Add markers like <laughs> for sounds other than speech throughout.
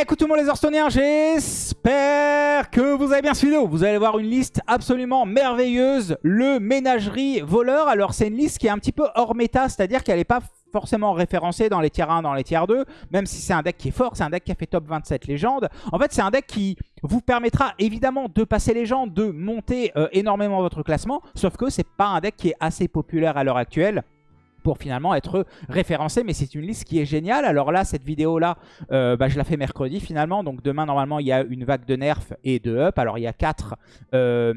Écoute tout le monde les Hearthstone'iens, j'espère que vous avez bien suivi. Vous allez voir une liste absolument merveilleuse, le ménagerie voleur. Alors c'est une liste qui est un petit peu hors méta, c'est-à-dire qu'elle n'est pas forcément référencée dans les tiers 1, dans les tiers 2, même si c'est un deck qui est fort, c'est un deck qui a fait top 27 légende. En fait, c'est un deck qui vous permettra évidemment de passer légende, de monter euh, énormément votre classement, sauf que c'est pas un deck qui est assez populaire à l'heure actuelle pour finalement être référencé. Mais c'est une liste qui est géniale. Alors là, cette vidéo-là, euh, bah, je la fais mercredi finalement. Donc demain, normalement, il y a une vague de nerfs et de up. Alors il y a 4, euh,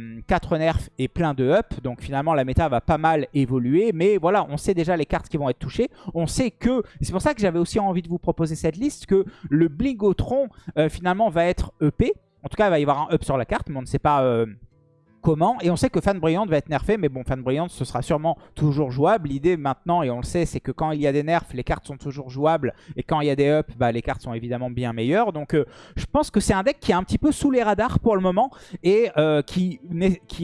nerfs et plein de up. Donc finalement, la méta va pas mal évoluer. Mais voilà, on sait déjà les cartes qui vont être touchées. On sait que, c'est pour ça que j'avais aussi envie de vous proposer cette liste, que le Blingotron euh, finalement va être EP. En tout cas, il va y avoir un up sur la carte, mais on ne sait pas... Comment. Et on sait que Fan Brillante va être nerfé, mais bon, Fan Brillante, ce sera sûrement toujours jouable. L'idée maintenant, et on le sait, c'est que quand il y a des nerfs, les cartes sont toujours jouables. Et quand il y a des ups, bah, les cartes sont évidemment bien meilleures. Donc euh, je pense que c'est un deck qui est un petit peu sous les radars pour le moment. Et euh, qui,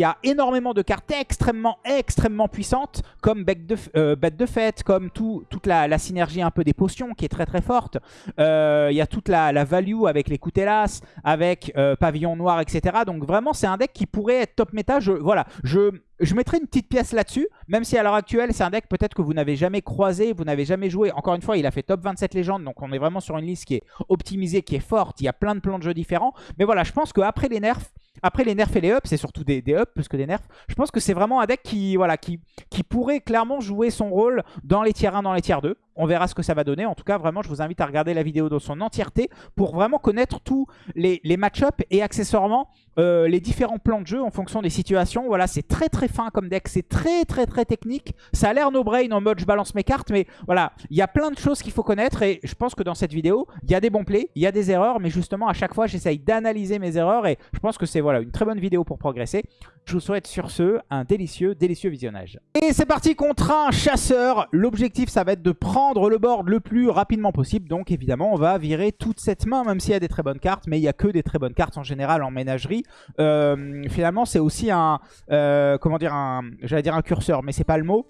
a énormément de cartes extrêmement, extrêmement puissantes, comme Bête de, euh, Fête, comme tout, toute la, synergie un peu des potions, qui est très très forte. Il y a toute la, value avec les Coutelas, avec Pavillon Noir, etc. Donc vraiment, c'est un deck qui pourrait être top méta, je, voilà, je, je mettrai une petite pièce là-dessus, même si à l'heure actuelle, c'est un deck peut-être que vous n'avez jamais croisé, vous n'avez jamais joué. Encore une fois, il a fait top 27 légendes, donc on est vraiment sur une liste qui est optimisée, qui est forte. Il y a plein de plans de jeu différents. Mais voilà, je pense qu'après les nerfs, après les nerfs et les ups, c'est surtout des, des, ups plus que des nerfs. Je pense que c'est vraiment un deck qui, voilà, qui, qui pourrait clairement jouer son rôle dans les tiers 1, dans les tiers 2. On verra ce que ça va donner. En tout cas, vraiment, je vous invite à regarder la vidéo dans son entièreté pour vraiment connaître tous les, match-ups et accessoirement euh, les différents plans de jeu en fonction des situations. Voilà, c'est très très fin comme deck. C'est très très très technique. Ça a l'air no brain en mode je balance mes cartes, mais voilà, il y a plein de choses qu'il faut connaître et je pense que dans cette vidéo, il y a des bons plays, il y a des erreurs, mais justement à chaque fois, j'essaye d'analyser mes erreurs et je pense que c'est voilà une très bonne vidéo pour progresser. Je vous souhaite sur ce un délicieux, délicieux visionnage. Et c'est parti contre un chasseur. L'objectif, ça va être de prendre le board le plus rapidement possible. Donc évidemment, on va virer toute cette main, même s'il y a des très bonnes cartes. Mais il n'y a que des très bonnes cartes en général en ménagerie. Euh, finalement, c'est aussi un... Euh, comment dire un J'allais dire un curseur, mais c'est pas le mot.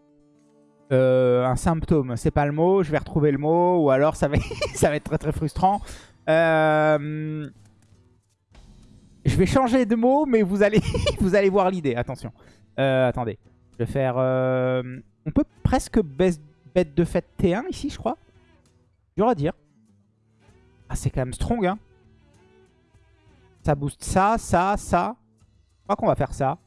Euh, un symptôme, c'est pas le mot, je vais retrouver le mot, ou alors ça va, <laughs> ça va être très très frustrant. Je vais changer de mot, mais vous allez, <laughs> vous allez voir l'idée. Attention. Attendez. Je vais faire... On peut presque bête de fête T1 ici, je crois. Dur à dire. Ah, c'est quand même strong, hein. Ça booste ça, ça, ça. Je crois qu'on va faire ça.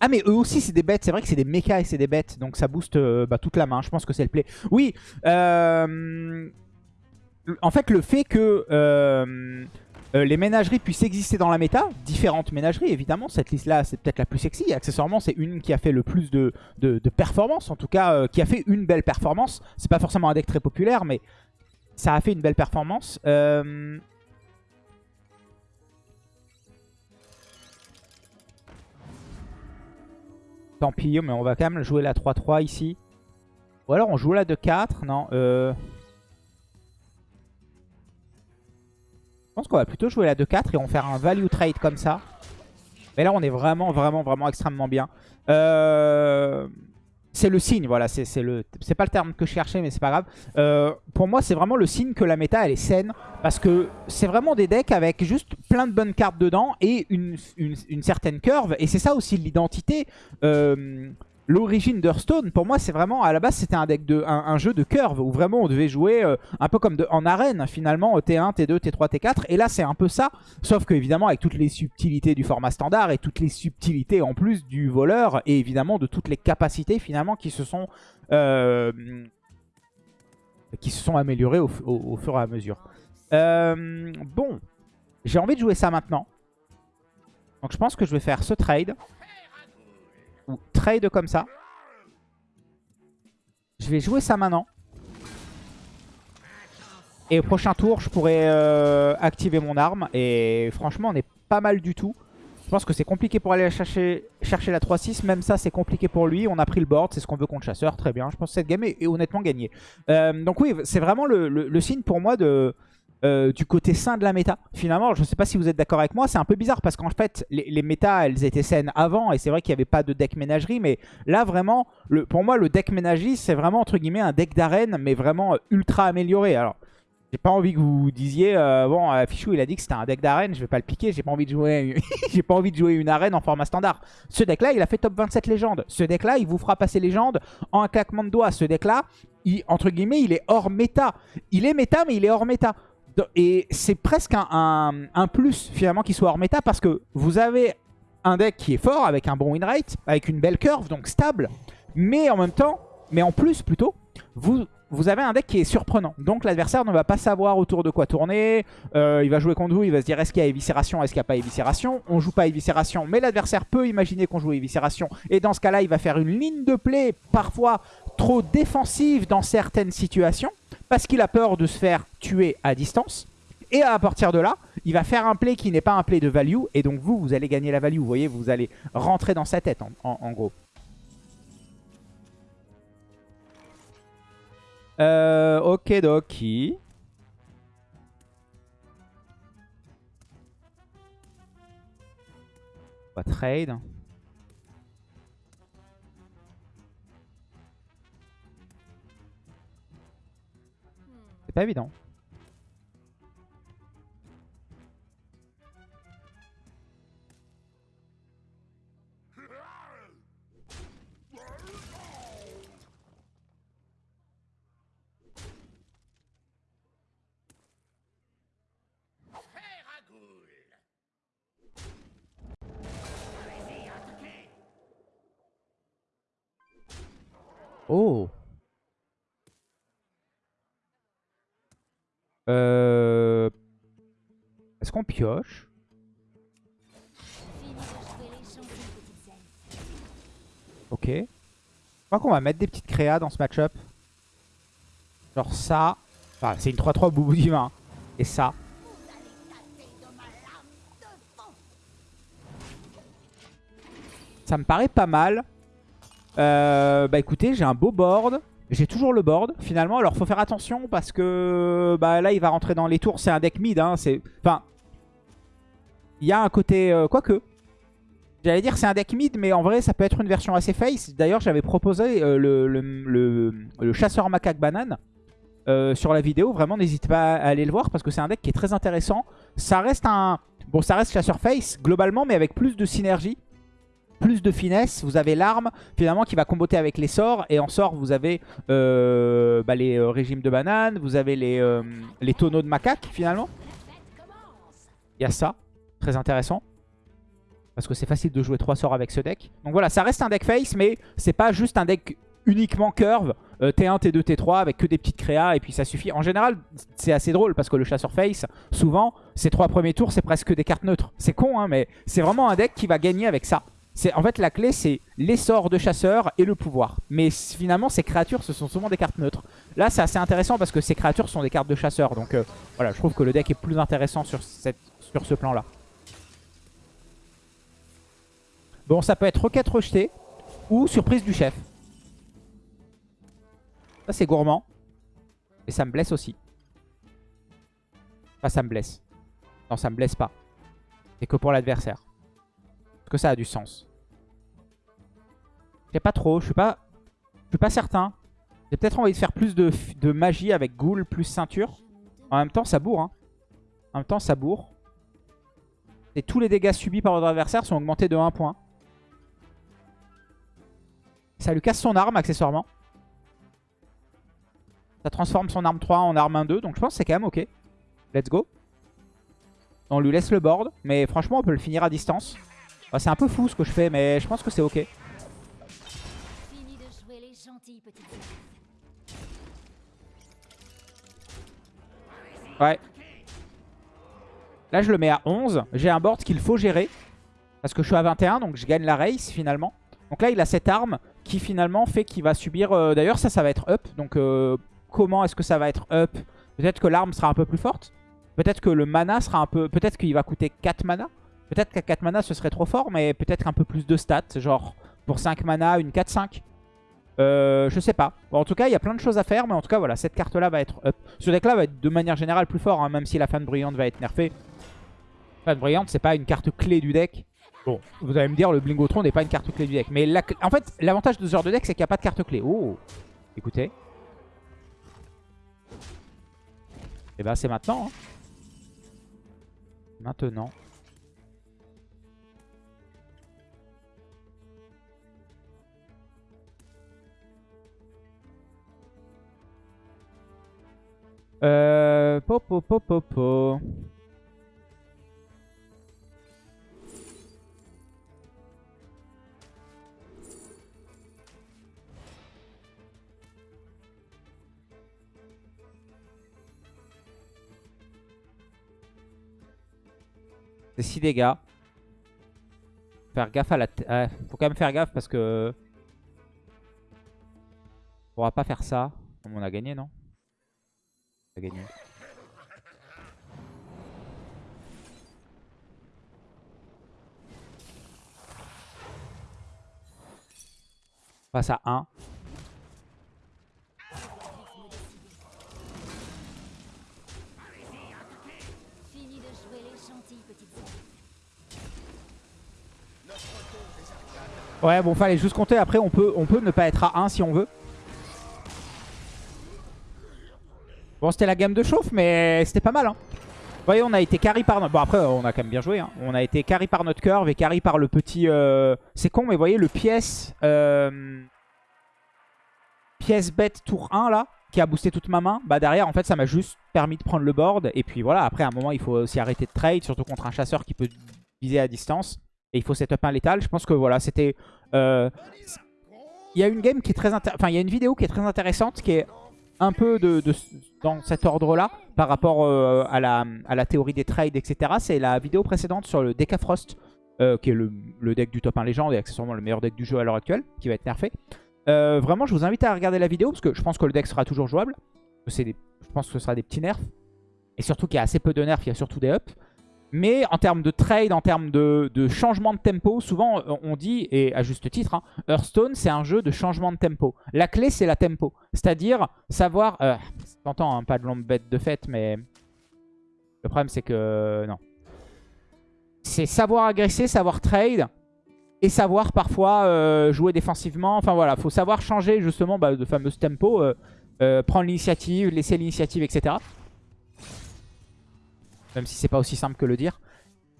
Ah mais eux aussi c'est des bêtes, c'est vrai que c'est des mechas et c'est des bêtes, donc ça booste euh, bah, toute la main, je pense que c'est le play. Oui, euh, en fait, le fait que euh, euh, les ménageries puissent exister dans la méta, différentes ménageries, évidemment, cette liste-là, c'est peut-être la plus sexy. Accessoirement, c'est une qui a fait le plus de, de, en tout cas, euh, qui a fait une belle performance. C'est pas forcément un deck très populaire, mais ça a fait une belle performance. Tant pis, mais on va quand même jouer la 3-3 ici. Ou alors on joue la 2-4, non euh... Je pense qu'on va plutôt jouer la 2-4 et on va faire un value trade comme ça. Mais là, on est vraiment, vraiment, vraiment extrêmement bien. Euh, c'est le signe, voilà. C'est c'est pas le terme que je cherchais, mais c'est pas grave. Euh, pour moi, c'est vraiment le signe que la méta, elle est saine. Parce que c'est vraiment des decks avec juste plein de bonnes cartes dedans et une, une, certaine curve. Et c'est ça aussi l'identité. Euh, l'origine d'Hearthstone, pour moi, c'est vraiment, à la base, c'était un deck de un, jeu de curve où vraiment on devait jouer euh, un peu comme en arène, finalement, T1, T2, T3, T4. Et là, c'est un peu ça, sauf que évidemment, avec toutes les subtilités du format standard et toutes les subtilités en plus du voleur et évidemment de toutes les capacités finalement qui se sont euh, qui se sont améliorées au, fur et à mesure. Euh, bon, j'ai envie de jouer ça maintenant. Donc je pense que je vais faire ce trade ou trade comme ça. Je vais jouer ça maintenant. Et au prochain tour, je pourrais euh, activer mon arme. Et franchement, on est pas mal du tout. Je pense que c'est compliqué pour aller chercher, la 3-6. Même ça, c'est compliqué pour lui. On a pris le board. C'est ce qu'on veut contre chasseur. Très bien. Je pense que cette game est, honnêtement gagnée. Euh, donc oui, c'est vraiment le, signe pour moi de... euh, du côté sain de la méta. Finalement, je ne sais pas si vous êtes d'accord avec moi, c'est un peu bizarre parce qu'en fait, les, les méta, elles étaient saines avant et c'est vrai qu'il n'y avait pas de deck ménagerie, mais là, vraiment, pour moi, le deck ménagerie, c'est vraiment, entre guillemets, un deck d'arène, mais vraiment ultra amélioré. Alors, j'ai pas envie que vous disiez, euh, bon, euh, Fichou, il a dit que c'était un deck d'arène, je vais pas le piquer, j'ai pas envie de jouer <laughs> pas envie de jouer une arène en format standard. Ce deck-là, il a fait top 27 légende. Ce deck-là, il vous fera passer légende en un claquement de doigts. Ce deck-là, entre guillemets, il est hors méta. Il est méta, mais il est hors méta. Et c'est presque un, plus, finalement, qu'il soit hors méta, parce que vous avez un deck qui est fort, avec un bon win rate, avec une belle curve, donc stable, mais en même temps, mais en plus plutôt, vous, vous avez un deck qui est surprenant. Donc l'adversaire ne va pas savoir autour de quoi tourner. Euh, il va jouer contre vous, il va se dire est-ce qu'il y a éviscération, est-ce qu'il n'y a pas éviscération? On joue pas éviscération, mais l'adversaire peut imaginer qu'on joue éviscération. Et dans ce cas-là, il va faire une ligne de play parfois trop défensive dans certaines situations. Parce qu'il a peur de se faire tuer à distance. Et à partir de là, il va faire un play qui n'est pas un play de value. Et donc vous, vous allez gagner la value. Vous voyez, vous allez rentrer dans sa tête en gros. Euh, ok, doki. On va trade. Pas évident. Oh euh... Est-ce qu'on pioche? Ok. Je crois qu'on va mettre des petites créas dans ce match-up. Genre ça. Enfin, c'est une 3-3 boubou divin. Et ça. Ça me paraît pas mal. Euh, bah écoutez, j'ai un beau board. J'ai toujours le board finalement. Alors faut faire attention parce que bah, là il va rentrer dans les tours. C'est un deck mid. Hein, enfin, il y a un côté... Euh, quoique. J'allais dire c'est un deck mid, mais en vrai ça peut être une version assez face. D'ailleurs j'avais proposé euh, le, chasseur macaque banane sur la vidéo. Vraiment n'hésitez pas à aller le voir parce que c'est un deck qui est très intéressant. Ça reste un... Bon ça reste chasseur face globalement mais avec plus de synergie plus de finesse. Vous avez l'arme finalement qui va comboter avec les sorts. Et en sort, vous avez euh, bah, les euh, régimes de bananes. Vous avez les, euh, les tonneaux de macaque finalement. Il y a ça. Très intéressant. Parce que c'est facile de jouer trois sorts avec ce deck. Donc voilà, ça reste un deck face, mais c'est pas juste un deck uniquement curve. T1, T2, T3 avec que des petites créas et puis ça suffit. En général, c'est assez drôle parce que le chasseur face, souvent, ces trois premiers tours, c'est presque des cartes neutres. C'est con, hein, mais c'est vraiment un deck qui va gagner avec ça. En fait, la clé, c'est les sorts de chasseur et le pouvoir. Mais finalement, ces créatures, ce sont souvent des cartes neutres. Là, c'est assez intéressant parce que ces créatures sont des cartes de chasseur. Donc euh, voilà, je trouve que le deck est plus intéressant sur ce plan-là. Bon, ça peut être requête rejetée ou surprise du chef. Ça, c'est gourmand. Et ça me blesse aussi. Enfin, ça me blesse. Non, ça me blesse pas. C'est que pour l'adversaire que ça a du sens. Je sais pas trop, je suis pas, je suis pas certain. J'ai peut-être envie de faire plus de, magie avec Ghoul plus ceinture. En même temps, ça bourre. Hein. En même temps, ça bourre. Et tous les dégâts subis par votre adversaire sont augmentés de 1 point. Ça lui casse son arme, accessoirement. Ça transforme son arme 3 en arme 1-2. Donc je pense que c'est quand même ok. Let's go. On lui laisse le board. Mais franchement, on peut le finir à distance. Bah, c'est un peu fou ce que je fais, mais je pense que c'est ok. Ouais. Là, je le mets à 11. J'ai un board qu'il faut gérer. Parce que je suis à 21, donc je gagne la race finalement. Donc là, il a cette arme qui finalement fait qu'il va subir... Euh, d'ailleurs, ça, ça va être up. Donc euh, comment est-ce que ça va être up? Peut-être que l'arme sera un peu plus forte. Peut-être que le mana sera un peu... Peut-être qu'il va coûter 4 mana. Peut-être qu'à 4 mana ce serait trop fort, mais peut-être un peu plus de stats. Genre pour 5 mana, une 4-5. Euh, je sais pas. Bon, en tout cas, il y a plein de choses à faire. Mais en tout cas, voilà, cette carte-là va être up. Ce deck-là va être de manière générale plus fort. Hein, même si la fan brillante va être nerfée. Fan brillante, c'est pas une carte clé du deck. Bon, vous allez me dire, le Blingotron n'est pas une carte clé du deck. Mais en fait, l'avantage de ce genre de deck, c'est qu'il n'y a pas de carte clé. Oh Écoutez. Et eh bah, ben, c'est maintenant. Hein. Maintenant. Euh, po, po, po. C'est 6 dégâts. Faire gaffe à la... faut quand même faire gaffe parce que... On pourra pas faire ça. On a gagné, non? A gagné. Passe à 1. Ouais, bon, fallait juste compter. Après, on peut, on peut ne pas être à 1 si on veut. Bon, c'était la gamme de chauffe, mais c'était pas mal. Hein. Vous voyez, on a été carry par. Bon, après, on a quand même bien joué. Hein. On a été carry par notre curve et carry par le petit... Euh, c'est con, mais vous voyez, le pièce... Euh... Pièce bête tour 1, là, qui a boosté toute ma main. Bah, derrière, en fait, ça m'a juste permis de prendre le board. Et puis, voilà, après, à un moment, il faut aussi arrêter de trade, surtout contre un chasseur qui peut viser à distance. Et il faut setup un létal. Je pense que, voilà, c'était... Euh... Il y a une game qui est très... Enfin, il y a une vidéo qui est très intéressante, qui est un peu dans cet ordre-là par rapport euh, à, la, théorie des trades, etc. C'est la vidéo précédente sur le Decafrost, euh, qui est le, deck du top 1 légende et accessoirement le meilleur deck du jeu à l'heure actuelle, qui va être nerfé. Euh, vraiment, je vous invite à regarder la vidéo parce que je pense que le deck sera toujours jouable. je pense que ce sera des petits nerfs. Et surtout qu'il y a assez peu de nerfs, il y a surtout des ups. Mais en termes de trade, en termes de, changement de tempo, souvent euh, on dit, et à juste titre, hein, Hearthstone c'est un jeu de changement de tempo. La clé c'est la tempo. C'est-à-dire savoir... Euh, T'entends, hein, pas de longue bête de fête, mais... Le problème c'est que... Non. C'est savoir agresser, savoir trade, et savoir parfois euh, jouer défensivement. Enfin voilà, faut savoir changer justement bah, de fameux tempo, euh, prendre l'initiative, laisser l'initiative, etc. Même si c'est pas aussi simple que le dire.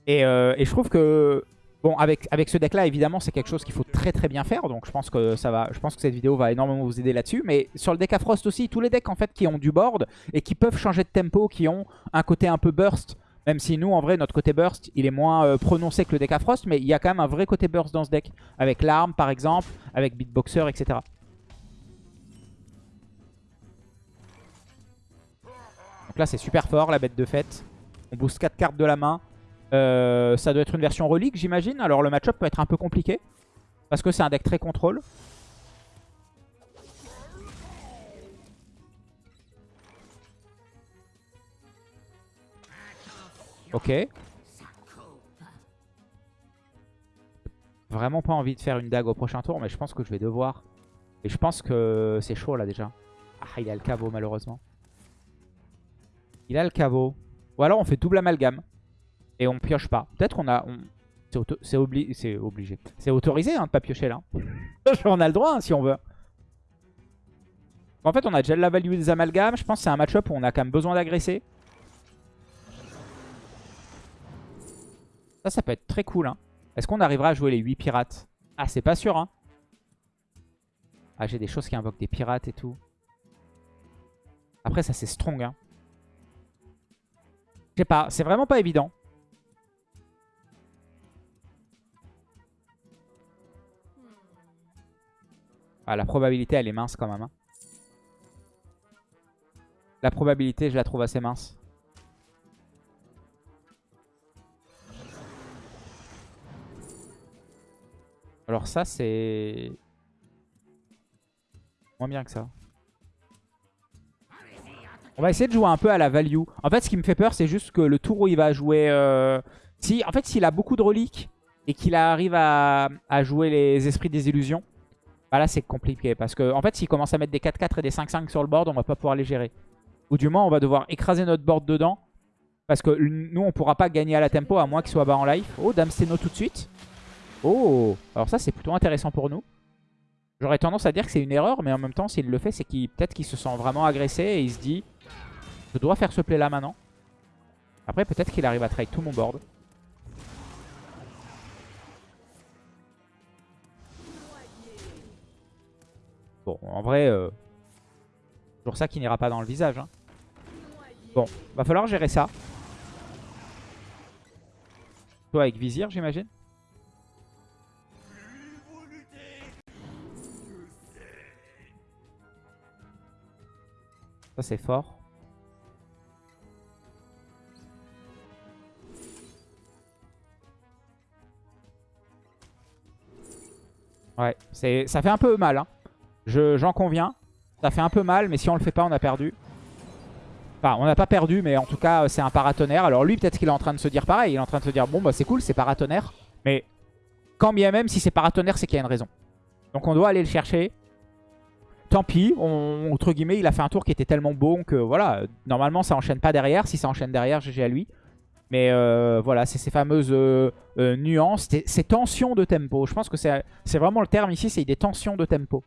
Euh, et, je trouve que, bon, avec, ce deck-là, évidemment, c'est quelque chose qu'il faut très très bien faire. Donc je pense que ça va, cette vidéo va énormément vous aider là-dessus. Mais sur le deck Frost aussi, tous les decks en fait qui ont du board et qui peuvent changer de tempo, qui ont un côté un peu burst. Même si nous, en vrai, notre côté burst, il est moins euh, prononcé que le deck à Frost. Mais il y a quand même un vrai côté burst dans ce deck. Avec l'arme, par exemple, avec Beatboxer, etc. Donc là, c'est super fort, la bête de fête. On booste 4 cartes de la main. Euh, ça doit être une version relique, j'imagine. Alors le match-up peut être un peu compliqué. Parce que c'est un deck très contrôle. Ok. Vraiment pas envie de faire une dague au prochain tour, mais je pense que je vais devoir. Et je pense que c'est chaud là déjà. Ah, il a le caveau malheureusement. Il a le caveau. Ou alors on fait double amalgame. Et on pioche pas. Peut-être qu'on a... C'est obligé. C'est autorisé hein, de pas piocher là. <laughs> on a le droit hein, si on veut. En fait on a déjà la value des amalgames. Je pense que c'est un match-up où on a quand même besoin d'agresser. Ça, ça peut être très cool. Hein. Est-ce qu'on arrivera à jouer les 8 pirates? Ah, c'est pas sûr. Hein. Ah, j'ai des choses qui invoquent des pirates et tout. Après, ça, c'est strong. Hein. Je sais pas, c'est vraiment pas évident. Ah, la probabilité, elle est mince quand même. Hein. La probabilité, je la trouve assez mince. Alors ça, c'est... Moins bien que ça. On va essayer de jouer un peu à la value. En fait, ce qui me fait peur, c'est juste que le tour où il va jouer... Euh, si, en fait, s'il a beaucoup de reliques et qu'il arrive à, jouer les esprits des illusions, Bah là, c'est compliqué. Parce que, en fait, s'il commence à mettre des 4-4 et des 5-5 sur le board, on va pas pouvoir les gérer. Ou du moins, on va devoir écraser notre board dedans. Parce que nous, on pourra pas gagner à la tempo, à moins qu'il soit bas en life. Oh, Dame Steno tout de suite. Oh Alors ça, c'est plutôt intéressant pour nous. J'aurais tendance à dire que c'est une erreur, mais en même temps, s'il le fait, c'est qu'il peut-être qu'il se sent vraiment agressé et il se dit « Je dois faire ce play là maintenant ». Après, peut-être qu'il arrive à trade tout mon board. Bon, en vrai, euh, toujours ça qui n'ira pas dans le visage. Hein. Bon, va falloir gérer ça. Toi avec Vizir, j'imagine Ça, c'est fort. Ouais, ça fait un peu mal. Hein. J'en conviens. Ça fait un peu mal, mais si on le fait pas, on a perdu. Enfin, on n'a pas perdu, mais en tout cas, c'est un paratonnerre. Alors lui, peut-être qu'il est en train de se dire pareil. Il est en train de se dire, bon, bah c'est cool, c'est paratonnerre. Mais quand bien même, si c'est paratonnerre, c'est qu'il y a une raison. Donc on doit aller le chercher. Tant pis, entre guillemets, il a fait un tour qui était tellement bon que voilà, normalement ça enchaîne pas derrière. Si ça enchaîne derrière, GG à lui. Mais euh, voilà, c'est ces fameuses euh, euh, nuances, ces tensions de tempo. Je pense que c'est vraiment le terme ici, c'est des tensions de tempo.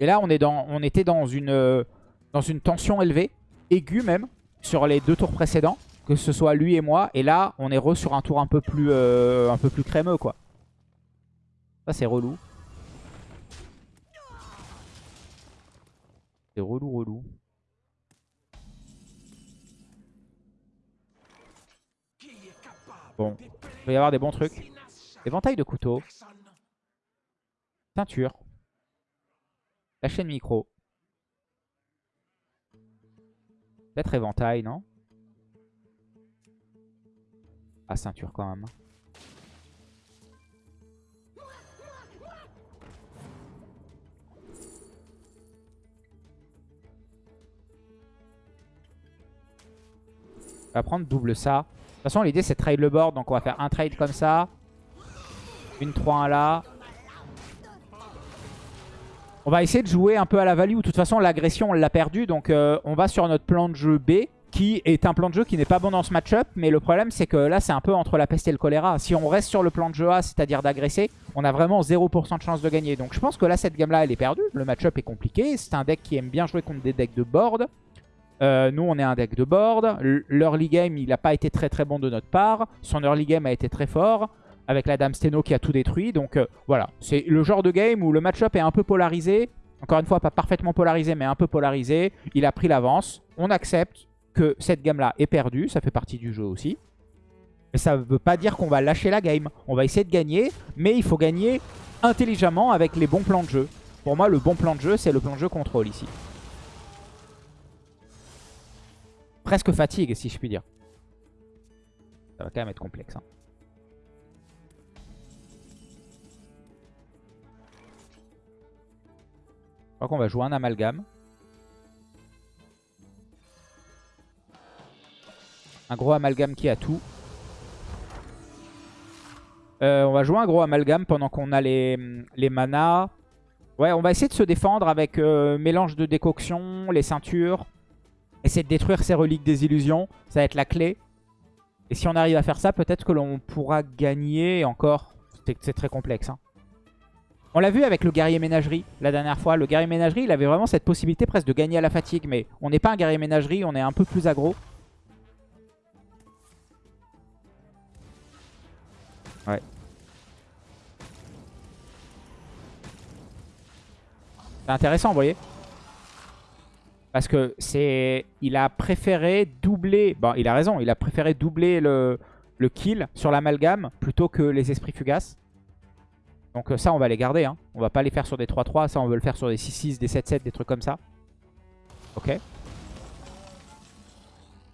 Et là, on, est dans, on était dans une, dans une tension élevée, aiguë même, sur les deux tours précédents, que ce soit lui et moi. Et là, on est re sur un tour un peu plus, un peu plus crémeux, quoi. Ça, c'est relou. C'est relou, relou. Bon, il va y avoir des bons trucs. Éventail de couteau. Ceinture. La chaîne micro. Peut-être éventail, non? Ah, ceinture quand même. On va prendre double ça. De toute façon, l'idée, c'est de trade le board. Donc, on va faire un trade comme ça. Une 3-1 là. On va essayer de jouer un peu à la value. De toute façon, l'agression, on l'a perdu. Donc, euh, on va sur notre plan de jeu B. Qui est un plan de jeu qui n'est pas bon dans ce match-up. Mais le problème, c'est que là, c'est un peu entre la peste et le choléra. Si on reste sur le plan de jeu A, c'est-à-dire d'agresser, on a vraiment 0% de chance de gagner. Donc, je pense que là, cette gamme-là, elle est perdue. Le match-up est compliqué. C'est un deck qui aime bien jouer contre des decks de board. Euh, nous, on est un deck de board. L'early game, il n'a pas été très très bon de notre part. Son early game a été très fort. Avec la Dame Steno qui a tout détruit. Donc euh, voilà, c'est le genre de game où le match-up est un peu polarisé. Encore une fois, pas parfaitement polarisé, mais un peu polarisé. Il a pris l'avance. On accepte que cette gamme-là est perdue. Ça fait partie du jeu aussi. Mais ça ne veut pas dire qu'on va lâcher la game. On va essayer de gagner, mais il faut gagner intelligemment avec les bons plans de jeu. Pour moi, le bon plan de jeu, c'est le plan de jeu contrôle ici. Presque fatigue, si je puis dire. Ça va quand même être complexe. Hein. Je crois qu'on va jouer un amalgame. Un gros amalgame qui a tout. Euh, on va jouer un gros amalgame pendant qu'on a les, manas. Ouais, on va essayer de se défendre avec euh, mélange de décoction, les ceintures. Essayer de détruire ces reliques des illusions, ça va être la clé. Et si on arrive à faire ça, peut-être que l'on pourra gagner. encore, c'est très complexe. Hein. On l'a vu avec le guerrier ménagerie la dernière fois. Le guerrier ménagerie, il avait vraiment cette possibilité presque de gagner à la fatigue. Mais on n'est pas un guerrier ménagerie, on est un peu plus aggro. Ouais. C'est intéressant, vous voyez parce que c'est, il a préféré doubler, bon il a raison, il a préféré doubler le, le kill sur l'amalgame plutôt que les esprits fugaces. Donc euh, ça on va les garder, hein. on va pas les faire sur des 3-3, ça on veut le faire sur des 6-6, des 7-7, des trucs comme ça. Ok.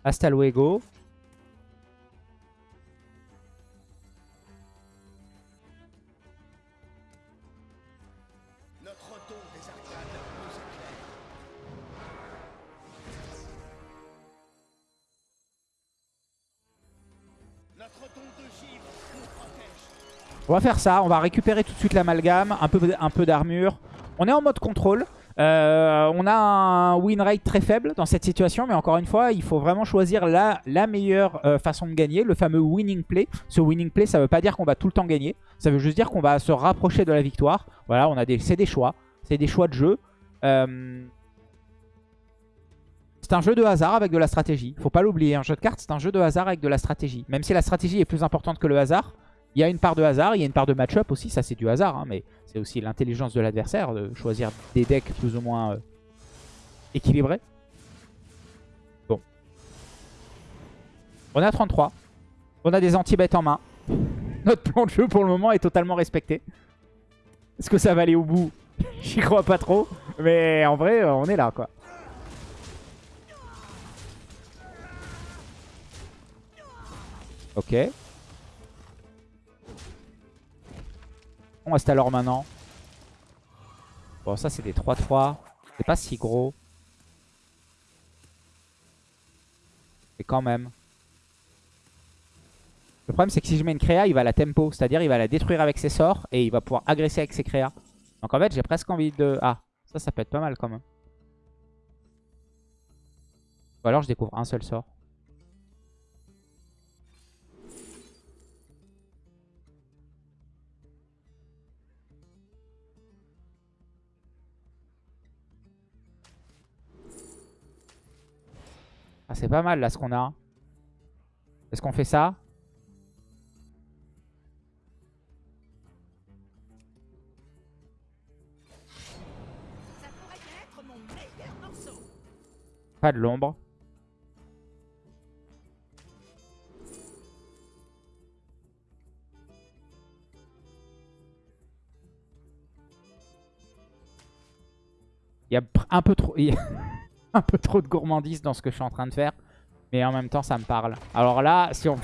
Hasta luego. On va faire ça. On va récupérer tout de suite l'amalgame, un peu, d'armure. On est en mode contrôle. Euh, on a un win rate très faible dans cette situation, mais encore une fois, il faut vraiment choisir la, meilleure euh, façon de gagner, le fameux winning play. Ce winning play, ça ne veut pas dire qu'on va tout le temps gagner, ça veut juste dire qu'on va se rapprocher de la victoire. Voilà, on a des, c'est des choix, c'est des choix de jeu. Euh, c'est un jeu de hasard avec de la stratégie. Faut pas l'oublier, un jeu de cartes, c'est un jeu de hasard avec de la stratégie. Même si la stratégie est plus importante que le hasard, il y a une part de hasard, il y a une part de match-up aussi, ça c'est du hasard, hein, mais c'est aussi l'intelligence de l'adversaire de choisir des decks plus ou moins euh, équilibrés. Bon. On à 33. On a des anti-bêtes en main. <laughs> Notre plan de jeu pour le moment est totalement respecté. Est-ce que ça va aller au bout? <laughs> J'y crois pas trop. Mais en vrai, euh, on est là quoi. Ok. On reste alors maintenant. Bon, ça, c'est des 3-3. C'est pas si gros. Mais quand même. Le problème, c'est que si je mets une créa, il va la tempo. C'est-à-dire, il va la détruire avec ses sorts et il va pouvoir agresser avec ses créas. Donc en fait, j'ai presque envie de... Ah, ça, ça peut être pas mal quand même. Ou alors, je découvre un seul sort. Ah, c'est pas mal là ce qu'on a. Est-ce qu'on fait ça? Pas de l'ombre. Il y a un peu trop... <laughs> <laughs> un peu trop de gourmandise dans ce que je suis en train de faire. Mais en même temps, ça me parle. Alors là, si on...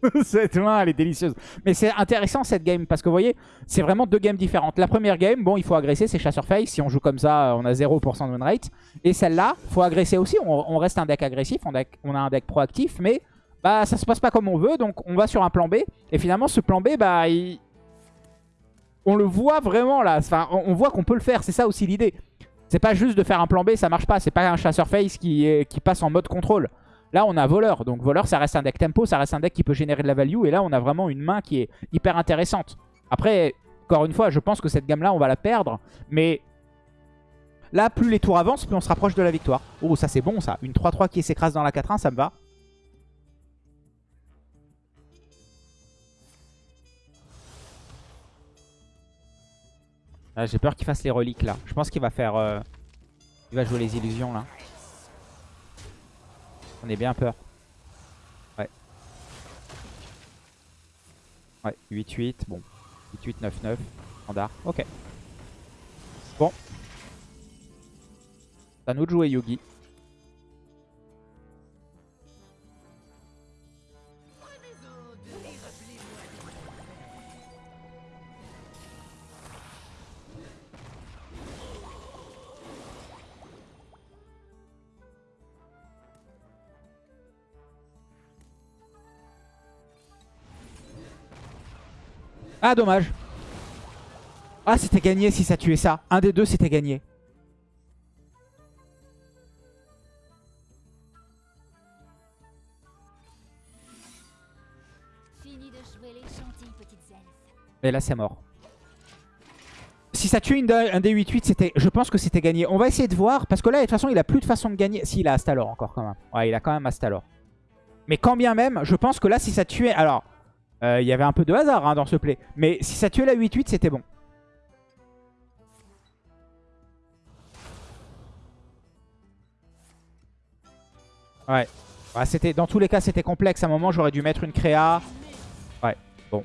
<laughs> cette main, elle est délicieuse. Mais c'est intéressant cette game parce que vous voyez, c'est vraiment deux games différentes. La première game, bon, il faut agresser, c'est chasseur face. Si on joue comme ça, on a 0% de win rate. Et celle-là, faut agresser aussi. On, reste un deck agressif, on, a un deck proactif, mais bah ça se passe pas comme on veut. Donc on va sur un plan B. Et finalement, ce plan B, bah, on le voit vraiment là. Enfin, on voit qu'on peut le faire. C'est ça aussi l'idée. C'est pas juste de faire un plan B, ça marche pas. C'est pas un chasseur face qui, passe en mode contrôle. Là, on a voleur. Donc voleur, ça reste un deck tempo, ça reste un deck qui peut générer de la value. Et là, on a vraiment une main qui est hyper intéressante. Après, encore une fois, je pense que cette gamme-là, on va la perdre. Mais là, plus les tours avancent, plus on se rapproche de la victoire. Oh, ça c'est bon ça. Une 3-3 qui s'écrase dans la 4-1, ça me va. Ah, j'ai peur qu'il fasse les reliques là. Je pense qu'il va faire... Euh, il va jouer les illusions là. On est bien peur. Ouais. Ouais, 8-8. Bon. 8-8, 9-9. Standard. Ok. Bon. C'est à nous de jouer Yugi. Ah, dommage. Ah, c'était gagné si ça tuait ça. Un des deux, c'était gagné. Et là, c'est mort. Si ça tue un des 8-8, je pense que c'était gagné. On va essayer de voir, parce que là, de toute façon, il a plus de façon de gagner. Si, il a Astalor encore quand même. Ouais, il a quand même Astalor. Mais quand bien même, je pense que là, si ça tuait... Alors, euh, il y avait un peu de hasard hein, dans ce play. Mais si ça tuait la 8-8, c'était bon. Ouais. c'était dans tous les cas, c'était complexe. À un moment, j'aurais dû mettre une créa. Ouais, bon.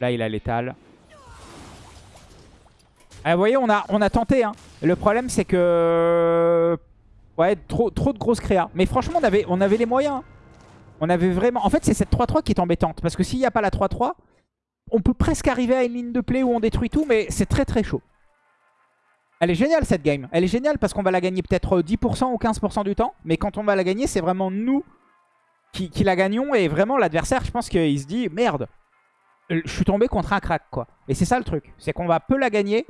Là, il a l'étal. Ah, vous voyez, on a, on a tenté. Hein. Le problème, c'est que... Ouais, trop, trop de grosses créas. Mais franchement, on avait, on avait les moyens. On avait vraiment... En fait, c'est cette 3-3 qui est embêtante. Parce que s'il n'y a pas la 3-3, on peut presque arriver à une ligne de play où on détruit tout, mais c'est très très chaud. Elle est géniale cette game. Elle est géniale parce qu'on va la gagner peut-être 10% ou 15% du temps. Mais quand on va la gagner, c'est vraiment nous qui, la gagnons. Et vraiment, l'adversaire, je pense qu'il se dit, merde, je suis tombé contre un crack, quoi. Et c'est ça le truc. C'est qu'on va peu la gagner.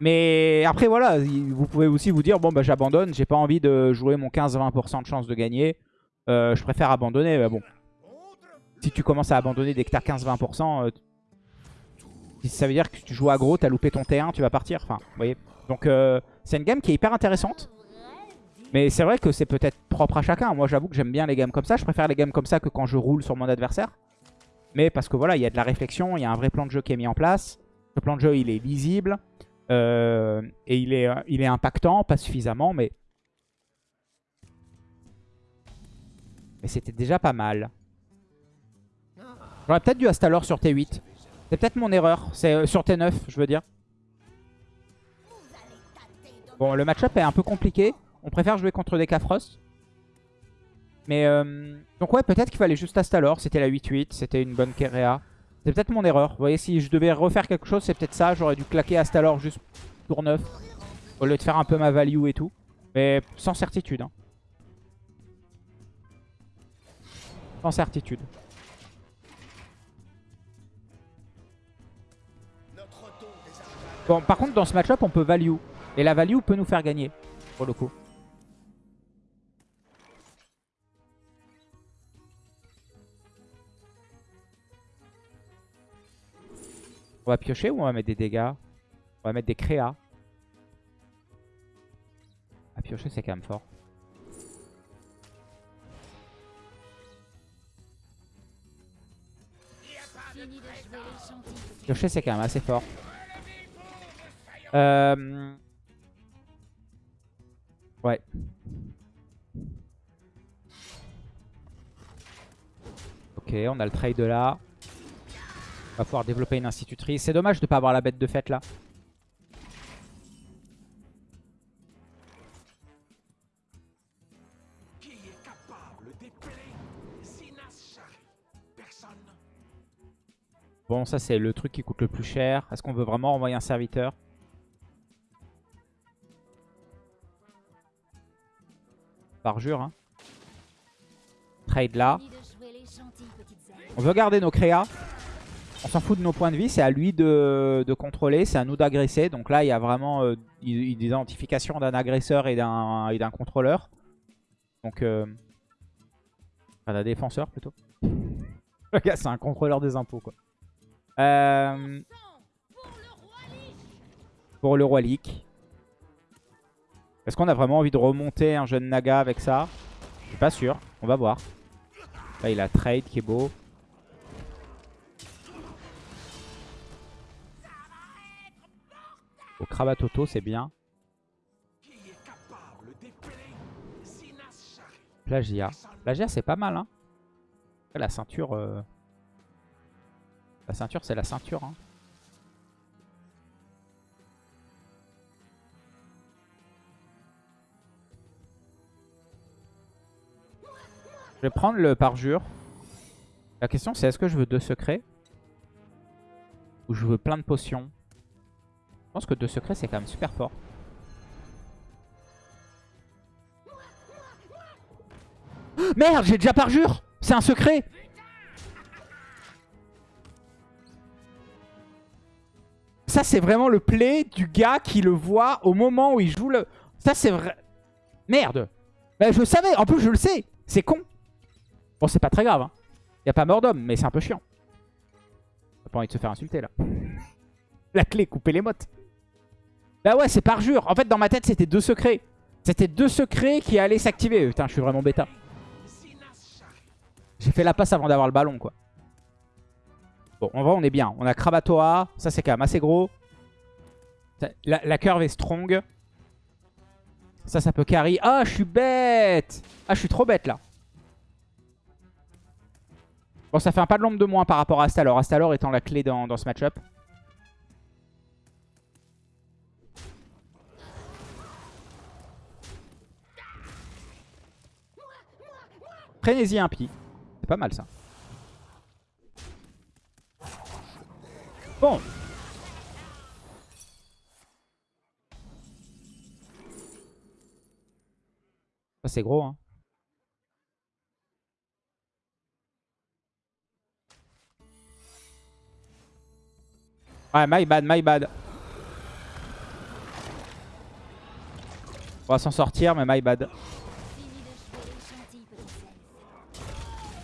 Mais après, voilà, vous pouvez aussi vous dire, bon, bah j'abandonne. J'ai pas envie de jouer mon 15-20% de chance de gagner. Euh, je préfère abandonner. Mais bon, si tu commences à abandonner dès que t'as 15-20%, euh, ça veut dire que tu joues aggro, t'as loupé ton T1, tu vas partir. Enfin, voyez. Donc, euh, c'est une game qui est hyper intéressante. Mais c'est vrai que c'est peut-être propre à chacun. Moi, j'avoue que j'aime bien les games comme ça. Je préfère les games comme ça que quand je roule sur mon adversaire. Mais parce que voilà, il y a de la réflexion, il y a un vrai plan de jeu qui est mis en place. Ce plan de jeu, il est lisible. Et il est, il est impactant, pas suffisamment, mais... Mais c'était déjà pas mal. J'aurais peut-être dû Astalor sur T8. C'est peut-être mon erreur. C'est euh, sur T9, je veux dire. Bon, le match-up est un peu compliqué. On préfère jouer contre des Cafros. Mais euh, donc ouais, peut-être qu'il fallait juste Astalor. C'était la 8-8, c'était une bonne Kerea. C'est peut-être mon erreur. Vous voyez, si je devais refaire quelque chose, c'est peut-être ça. J'aurais dû claquer Astalor juste tour 9. Au lieu de faire un peu ma value et tout. Mais sans certitude. Hein. Sans certitude. Bon, par contre, dans ce match-up, on peut value. Et la value peut nous faire gagner, pour le coup. On va piocher ou on va mettre des dégâts? On va mettre des créas. À piocher, c'est quand même fort. Piocher, c'est quand même assez fort. Euh... Ouais. Ok, on a le trade là. On va pouvoir développer une institutrice. C'est dommage de ne pas avoir la bête de fête là. Bon, ça c'est le truc qui coûte le plus cher. Est-ce qu'on veut vraiment envoyer un serviteur? Parjure, hein. Trade là. On veut garder nos créas. On s'en fout de nos points de vie, c'est à lui de, contrôler, c'est à nous d'agresser. Donc là, il y a vraiment euh, une identification d'un agresseur et d'un contrôleur. Donc, euh, enfin, d'un défenseur plutôt. <laughs> Le gars, c'est un contrôleur des impôts, quoi. Euh, pour le roi Leak. Est-ce qu'on a vraiment envie de remonter un jeune Naga avec ça? Je suis pas sûr. On va voir. Là, il a trade qui est beau. Au Kravatoto, c'est bien. Plagia. Plagia, c'est pas mal. Hein. La ceinture... Euh, la ceinture, c'est la ceinture. Hein. Je vais prendre le parjure. La question c'est est-ce que je veux deux secrets Ou je veux plein de potions? Je pense que deux secrets c'est quand même super fort. <gasps> Merde, j'ai déjà parjure C'est un secret Ça c'est vraiment le play du gars qui le voit au moment où il joue le... Ça c'est vrai... Merde ben, Je savais, en plus je le sais C'est con Bon, c'est pas très grave. Hein. Y a pas mort d'homme, mais c'est un peu chiant. T'as pas envie de se faire insulter, là. <laughs> La clé, couper les mottes. Bah ouais, c'est parjure. En fait, dans ma tête, c'était deux secrets. C'était deux secrets qui allaient s'activer. Putain, je suis vraiment bêta. J'ai fait la passe avant d'avoir le ballon, quoi. Bon, en vrai, on est bien. On a Kravatoa. Ça, c'est quand même assez gros. La, la curve est strong. Ça, ça peut carry. Ah, je suis bête Ah, je suis trop bête, là. Bon, ça fait un pas de l'ombre de moins par rapport à Astalor. Astalor étant la clé dans, ce match-up. Prenez-y un pi. C'est pas mal ça. C'est gros hein. Ouais, my bad, my bad. On va s'en sortir, mais my bad.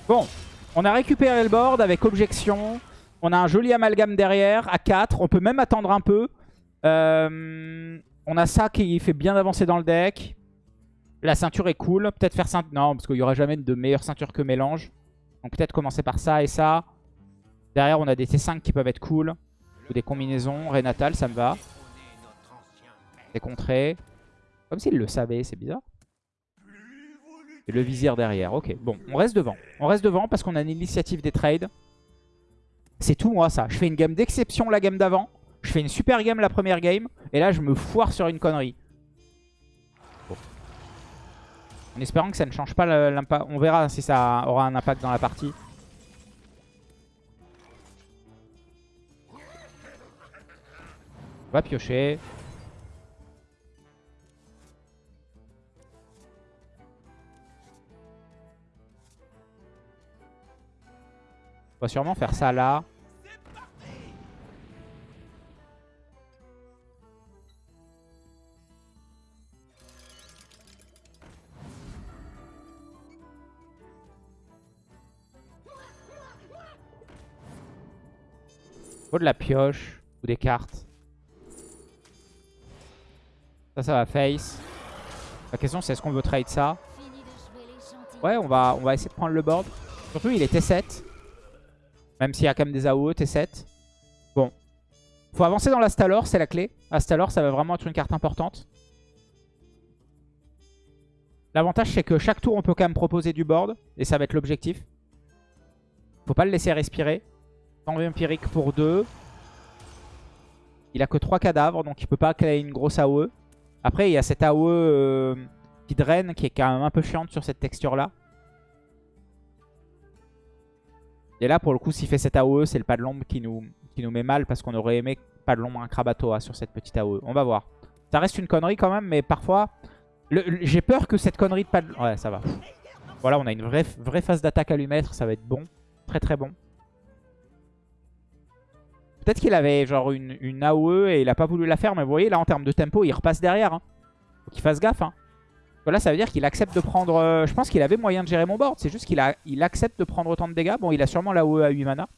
Bon, on a récupéré le board avec objection. On a un joli amalgame derrière, à 4. On peut même attendre un peu. Euh, on a ça qui fait bien avancer dans le deck. La ceinture est cool. Peut-être faire ceinture... Non, parce qu'il n'y aura jamais de meilleure ceinture que mélange. Donc peut-être commencer par ça et ça. Derrière, on a des T5 qui peuvent être cool. Ou des combinaisons. Renatal, ça me va. Des contrées. Comme s'il le savait, c'est bizarre. Et le vizir derrière. Ok, bon, on reste devant. On reste devant parce qu'on a une initiative des trades. C'est tout moi ça. Je fais une game d'exception la game d'avant. Je fais une super game la première game. Et là, je me foire sur une connerie. En espérant que ça ne change pas l'impact. On verra si ça aura un impact dans la partie. On va piocher. On va sûrement faire ça là. Faut de la pioche ou des cartes. Ça, ça va face. La question c'est est-ce qu'on veut trade ça? Ouais, on va, on va essayer de prendre le board. Surtout, il est T7. Même s'il y a quand même des AOE, T7. Bon. Faut avancer dans l'Astalor, c'est la clé. Astalor, ça va vraiment être une carte importante. L'avantage, c'est que chaque tour, on peut quand même proposer du board. Et ça va être l'objectif. Faut pas le laisser respirer. Empirique pour 2. Il a que 3 cadavres, donc il peut pas créer une grosse AOE. Après, il y a cette AOE euh, qui draine, qui est quand même un peu chiante sur cette texture-là. Et là, pour le coup, s'il fait cette AOE, c'est le pas de l'ombre qui nous, qui nous met mal parce qu'on aurait aimé pas de l'ombre un Krabatoa sur cette petite AOE. On va voir. Ça reste une connerie quand même, mais parfois... J'ai peur que cette connerie de pas de... Ouais, ça va. Voilà, on a une vraie, vraie phase d'attaque à lui mettre. Ça va être bon. Très très bon. Peut-être qu'il avait genre une, une, AOE et il a pas voulu la faire. Mais vous voyez, là, en termes de tempo, il repasse derrière. Hein. Faut qu'il fasse gaffe. Hein. Là, ça veut dire qu'il accepte de prendre... Euh, je pense qu'il avait moyen de gérer mon board. C'est juste qu'il il accepte de prendre autant de dégâts. Bon, il a sûrement la OE à 8 mana.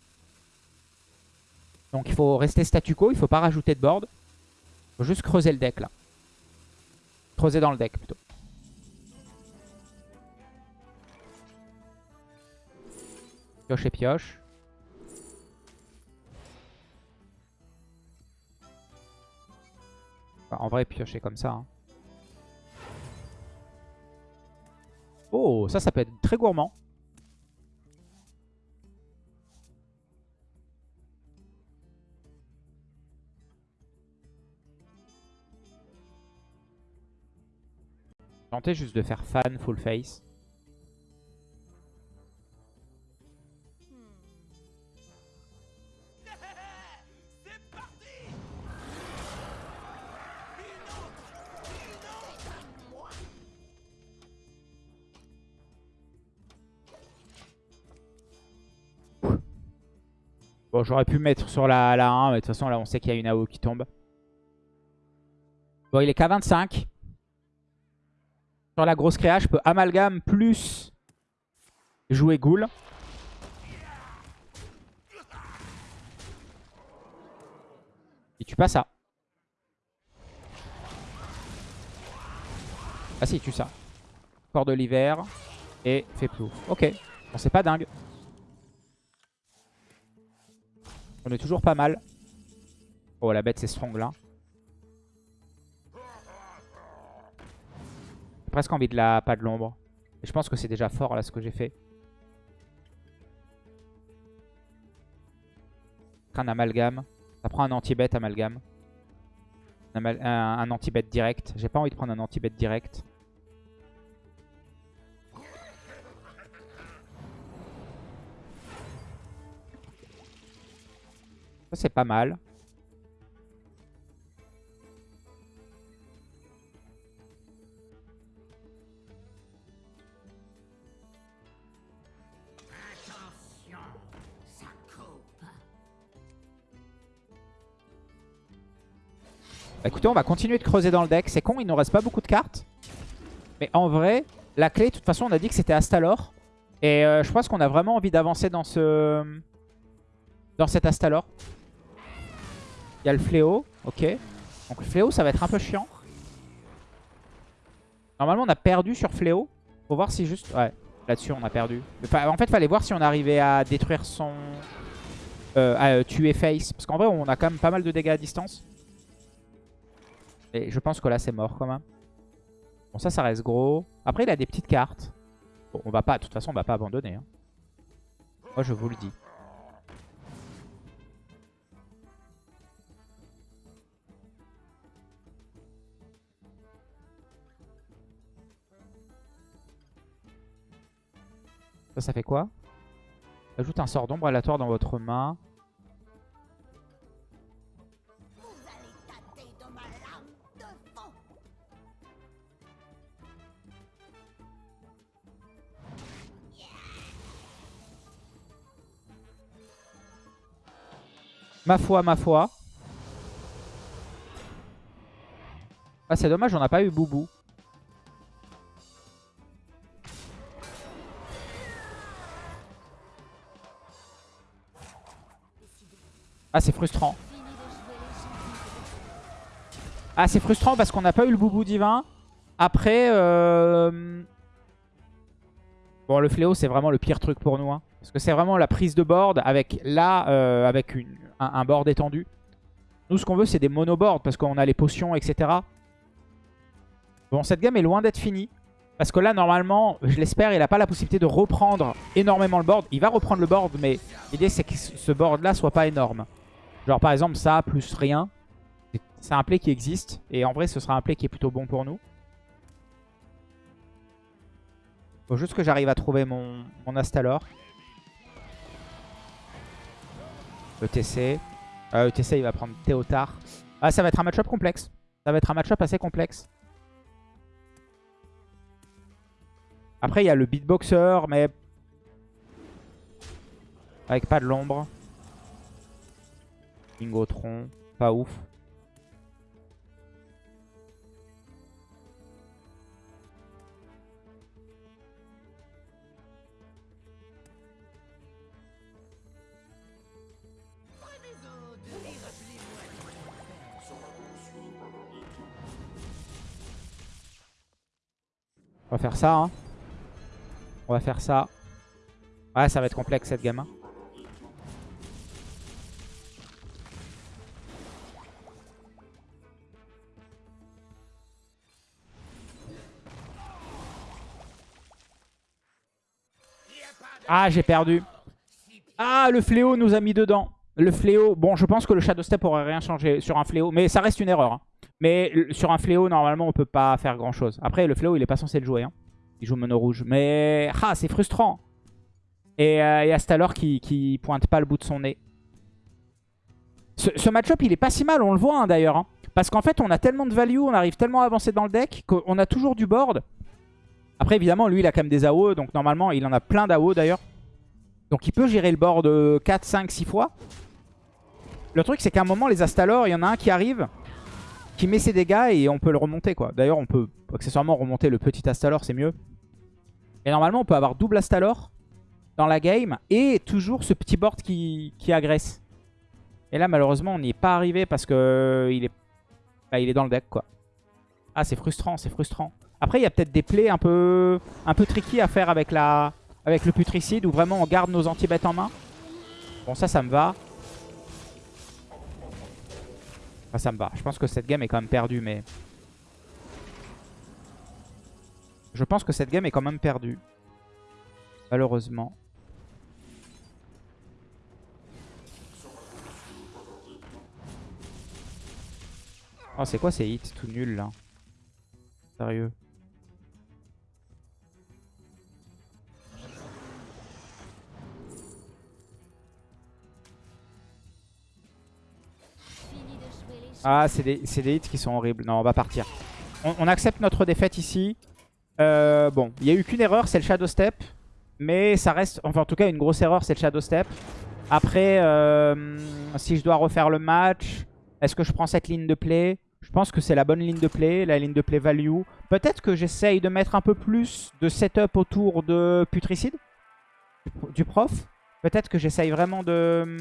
Donc il faut rester statu quo. Il faut pas rajouter de board. Faut juste creuser le deck, là. Creuser dans le deck, plutôt. Pioche et pioche. En vrai, piocher comme ça. Hein. Oh, ça, ça peut être très gourmand. Tenter juste de faire fan full face. Bon, j'aurais pu mettre sur la, la 1, mais de toute façon, là, on sait qu'il y a une AO qui tombe. Bon, il est qu'à 25. Sur la grosse créa, je peux amalgame plus jouer ghoul. Et tu pas ça. Ah si, tu ça. Corps de l'hiver. Et fait plus. Ok. Bon, c'est pas dingue. On est toujours pas mal. Oh, la bête, c'est strong là. J'ai presque envie de la pas de l'ombre. Je pense que c'est déjà fort là ce que j'ai fait. Un amalgame. Ça prend un anti-bet amalgame. Un, un anti-bet direct. J'ai pas envie de prendre un anti-bet direct. Ça, c'est pas mal. Bah, écoutez, on va continuer de creuser dans le deck. C'est con, il nous reste pas beaucoup de cartes. Mais en vrai, la clé, de toute façon, on a dit que c'était Astalor. Et euh, je pense qu'on a vraiment envie d'avancer dans ce... Dans cet Astalor. Il y a le fléau, ok. Donc le fléau, ça va être un peu chiant. Normalement, on a perdu sur fléau. Faut voir si juste... Ouais, là-dessus, on a perdu. En fait, fallait voir si on arrivait à détruire son... Euh, à euh, tuer Face. Parce qu'en vrai, on a quand même pas mal de dégâts à distance. Et je pense que là, c'est mort quand même. Bon, ça, ça reste gros. Après, il a des petites cartes. Bon, on va pas... De toute façon, on va pas abandonner. Hein. Moi, je vous le dis. Ça, ça fait quoi Ajoute un sort d'ombre aléatoire dans votre main. Ma foi, ma foi. Ah, c'est dommage, on n'a pas eu Boubou. Ah, c'est frustrant. Ah, c'est frustrant parce qu'on n'a pas eu le boubou divin. Après, euh... bon, le fléau, c'est vraiment le pire truc pour nous. Hein. Parce que c'est vraiment la prise de board avec là, euh, avec une, un, board étendu. Nous, ce qu'on veut, c'est des monoboards parce qu'on a les potions, etc. Bon, cette game est loin d'être finie. Parce que là, normalement, je l'espère, il n'a pas la possibilité de reprendre énormément le board. Il va reprendre le board, mais l'idée, c'est que ce board-là soit pas énorme. Genre par exemple ça plus rien. C'est un play qui existe. Et en vrai ce sera un play qui est plutôt bon pour nous. Faut juste que j'arrive à trouver mon, mon Astalor. ETC. Euh, ETC il va prendre Théotard. Ah ça va être un match-up complexe. Ça va être un match-up assez complexe. Après il y a le beatboxer mais... Avec pas de l'ombre. Pas ouf. On va faire ça. Hein. On va faire ça. Ouais, ça va être complexe cette gamme. Ah, j'ai perdu. Ah, le fléau nous a mis dedans. Le fléau, bon, je pense que le Shadow Step aurait rien changé sur un fléau. Mais ça reste une erreur. Hein. Mais sur un fléau, normalement, on peut pas faire grand chose. Après, le fléau, il est pas censé le jouer. Hein. Il joue mono rouge. Mais, ah, c'est frustrant. Et euh, il y a qui, qui pointe pas le bout de son nez. Ce, match-up, il est pas si mal, on le voit hein, d'ailleurs. Parce qu'en fait, on a tellement de value, on arrive tellement à avancer dans le deck qu'on a toujours du board. Après, évidemment, lui, il a quand même des AO. Donc, normalement, il en a plein d'AO d'ailleurs. Donc, il peut gérer le board 4, 5, 6 fois. Le truc, c'est qu'à un moment, les Astalor, il y en a un qui arrive, qui met ses dégâts et on peut le remonter. quoi. D'ailleurs, on peut accessoirement remonter le petit Astalor, c'est mieux. Et normalement, on peut avoir double Astalor dans la game et toujours ce petit board qui, agresse. Et là, malheureusement, on n'y est pas arrivé parce que il est, bah, il est dans le deck. quoi. Ah, c'est frustrant, c'est frustrant. Après, il y a peut-être des plays un peu, un peu tricky à faire avec, la, avec le putricide où vraiment on garde nos anti-bêtes en main. Bon, ça, ça me va. Ah, ça me va. Je pense que cette game est quand même perdue, mais... Je pense que cette game est quand même perdue. Malheureusement. Oh, c'est quoi ces hits tout nuls, là? Ah, c'est des, des, hits qui sont horribles. Non, on va partir. On, accepte notre défaite ici. Euh, bon, il n'y a eu qu'une erreur, c'est le Shadow Step. Mais ça reste... Enfin, en tout cas, une grosse erreur, c'est le Shadow Step. Après, euh, si je dois refaire le match, est-ce que je prends cette ligne de play? Je pense que c'est la bonne ligne de play, la ligne de play value. Peut-être que j'essaye de mettre un peu plus de setup autour de Putricide, du prof. Peut-être que j'essaye vraiment de...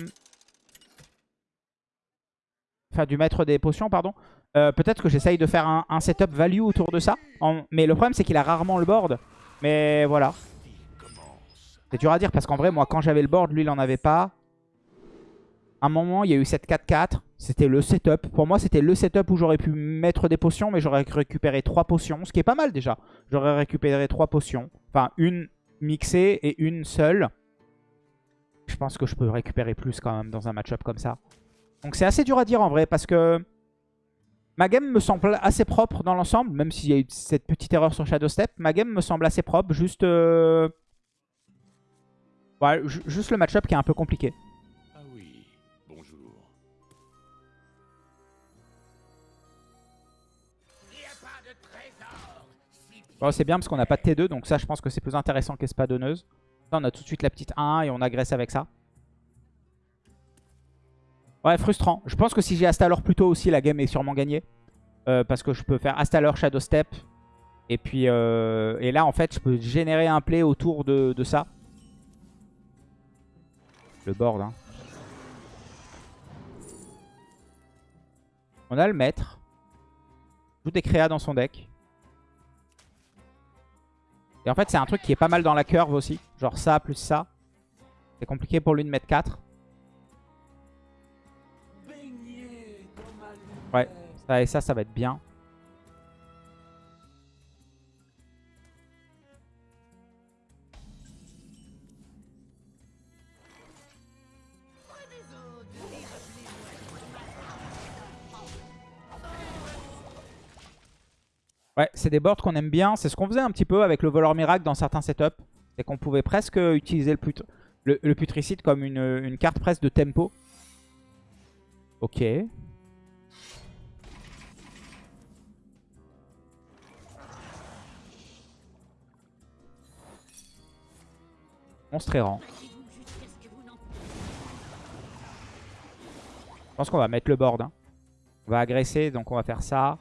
Enfin, du maître des potions, pardon. Euh, peut-être que j'essaye de faire un, setup value autour de ça. Mais le problème, c'est qu'il a rarement le board. Mais voilà. C'est dur à dire parce qu'en vrai, moi, quand j'avais le board, lui, il en avait pas. Un moment, il y a eu cette 4-4. C'était le setup. Pour moi, c'était le setup où j'aurais pu mettre des potions, mais j'aurais récupéré 3 potions, ce qui est pas mal déjà. J'aurais récupéré 3 potions. Enfin, une mixée et une seule. Je pense que je peux récupérer plus quand même dans un match-up comme ça. Donc c'est assez dur à dire en vrai, parce que Ma game me semble assez propre dans l'ensemble, même s'il y a eu cette petite erreur sur Shadow Step. Ma game me semble assez propre, juste, euh, juste le match-up qui est un peu compliqué. C'est bien parce qu'on n'a pas de T2, donc ça je pense que c'est plus intéressant qu'Espadonneuse. On a tout de suite la petite 1 et on agresse avec ça. Ouais, frustrant. Je pense que si j'ai Astalor plus tôt aussi, la game est sûrement gagnée. Euh, parce que je peux faire Astalor, Shadow Step. Et puis euh, et là, en fait, je peux générer un play autour de, ça. Le board. Hein. On a le maître. Joue des créas dans son deck. Et en fait, c'est un truc qui est pas mal dans la curve aussi. Genre ça plus ça. C'est compliqué pour lui de mettre 4. Ouais, ça et ça, ça va être bien. Ouais, c'est des boards qu'on aime bien. C'est ce qu'on faisait un petit peu avec le voleur miracle dans certains setups. C'est qu'on pouvait presque utiliser le, le, putricide comme une, une, carte presque de tempo. Ok. Monstre errant. Je pense qu'on va mettre le board. Hein. On va agresser, donc on va faire ça.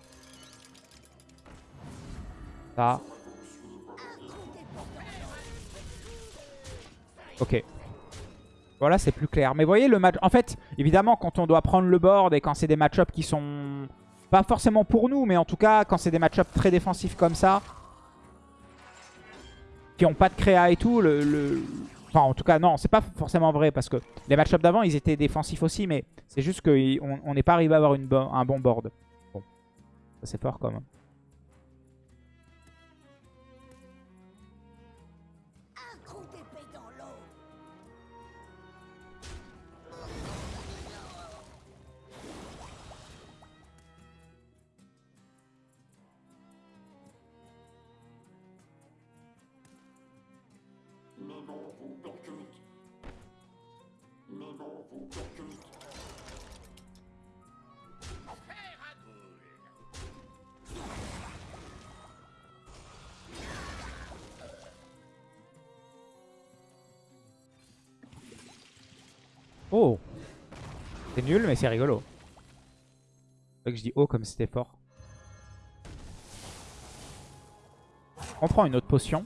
Ok. Voilà, c'est plus clair. Mais voyez, le match... En fait, évidemment, quand on doit prendre le board et quand c'est des match-ups qui sont... Pas forcément pour nous, mais en tout cas, quand c'est des match-ups très défensifs comme ça, qui ont pas de créa et tout, le, Enfin, en tout cas, non, c'est pas forcément vrai parce que les match-ups d'avant, ils étaient défensifs aussi, mais c'est juste qu'on n'est pas arrivé à avoir un bon board. Bon, c'est fort quand même. Mais c'est rigolo. C'est que je dis oh comme c'était fort. On prend une autre potion.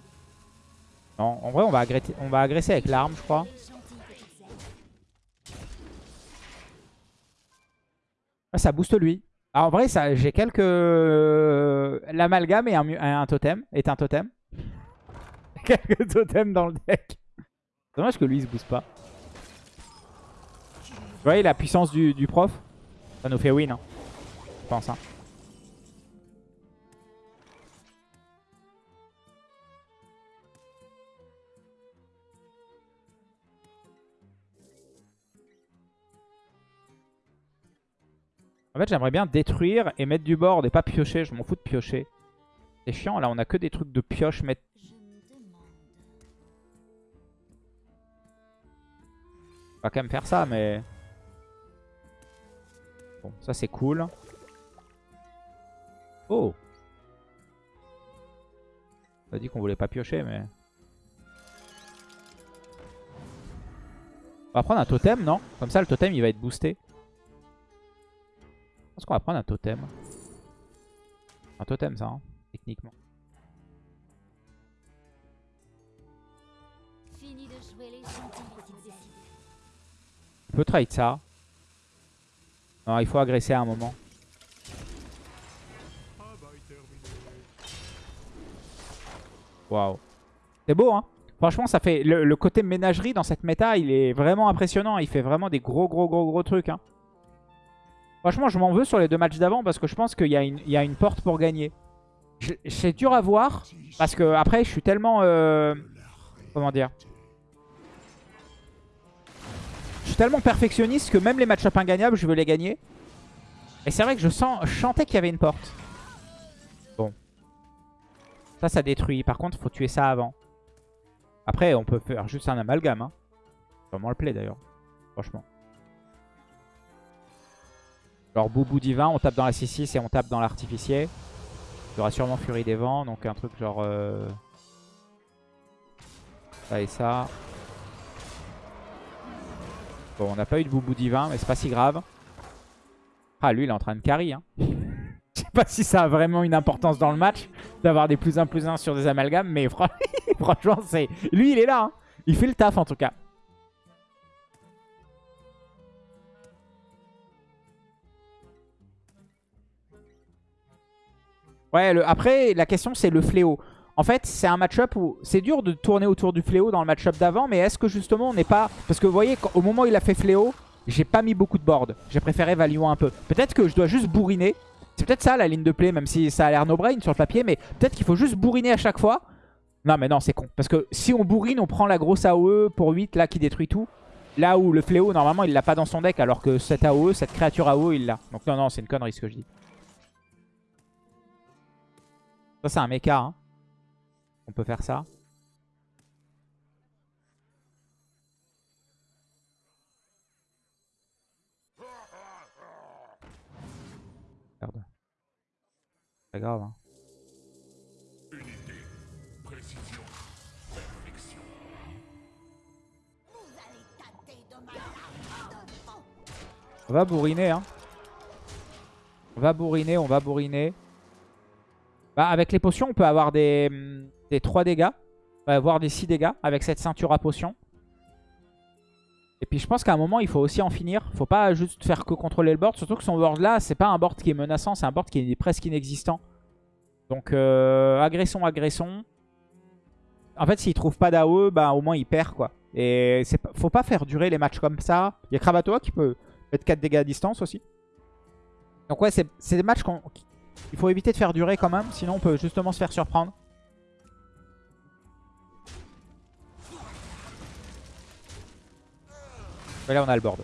En vrai, on va agresser, avec l'arme, je crois. Ah, ça booste lui. Ah, en vrai, j'ai quelques... L'amalgame est un, totem. Est un totem. <laughs> quelques totems dans le deck. Dommage que lui, il se booste pas. Vous voyez la puissance du, prof? Ça nous fait win, hein. je pense. Hein. En fait, j'aimerais bien détruire et mettre du board et pas piocher. Je m'en fous de piocher. C'est chiant, là, on a que des trucs de pioche. Mettre... On va quand même faire ça, mais... Bon, ça c'est cool. Oh On a dit qu'on voulait pas piocher, mais... On va prendre un totem, non? Comme ça, le totem, il va être boosté. Je pense qu'on va prendre un totem. Un totem ça, hein, techniquement. On peut trade ça. Non, il faut agresser à un moment. Waouh. C'est beau, hein Franchement, ça fait le, côté ménagerie dans cette méta, il est vraiment impressionnant. Il fait vraiment des gros, gros, gros, gros trucs. Hein. Franchement, je m'en veux sur les deux matchs d'avant parce que je pense qu'il y, a une- porte pour gagner. C'est dur à voir parce que après, je suis tellement... euh, comment dire tellement perfectionniste que même les match-up ingagnables, je veux les gagner. Et c'est vrai que je, sens, je qu'il y avait une porte. Bon. Ça, ça détruit. Par contre, faut tuer ça avant. Après, on peut faire juste un amalgame. Hein. Vraiment le play d'ailleurs. Franchement. Genre Boubou divin, on tape dans la 6-6 et on tape dans l'artificier. Il y aura sûrement Furie des Vents, donc un truc genre... euh, Ça et ça. Bon, on n'a pas eu de Boubou divin, mais c'est pas si grave. Ah, lui, il est en train de carry. Hein. <laughs> Je sais pas si ça a vraiment une importance dans le match d'avoir des plus 1 plus 1 sur des amalgames, mais fran- <laughs> franchement, c'est lui, il est là. hein. Il fait le taf en tout cas. Ouais, après, la question, c'est le fléau. En fait, c'est un match-up où c'est dur de tourner autour du fléau dans le match-up d'avant, mais est-ce que justement on n'est pas... Parce que vous voyez, au moment où il a fait fléau, j'ai pas mis beaucoup de board. J'ai préféré value un peu. Peut-être que je dois juste bourriner. C'est peut-être ça la ligne de play, même si ça a l'air no-brain sur le papier, mais peut-être qu'il faut juste bourriner à chaque fois. Non mais non, c'est con. Parce que si on bourrine, on prend la grosse AOE pour 8 là qui détruit tout. Là où le fléau, normalement, il l'a pas dans son deck, alors que cette AOE, cette créature AOE, il l'a. Donc non, non, c'est une connerie ce que je dis. Ça, c'est un mecha. Hein. On peut faire ça. Merde. Pas grave. Hein. On va bourriner, hein. On va bourriner, on va bourriner. Bah, avec les potions, on peut avoir des, hum, des 3 dégâts. Va avoir des 6 dégâts avec cette ceinture à potions. Et puis je pense qu'à un moment, il faut aussi en finir. Faut pas juste faire que contrôler le board. Surtout que son board là, c'est pas un board qui est menaçant, c'est un board qui est presque inexistant. Donc euh, agressons, agressons. En fait, s'il trouve pas d'AOE, bah, au moins il perd quoi. Et faut pas faire durer les matchs comme ça. Il y a Kravatoa qui peut mettre 4 dégâts à distance aussi. Donc ouais, c'est des matchs qu'on... Il faut éviter de faire durer quand même, sinon on peut justement se faire surprendre. Et là on a le board.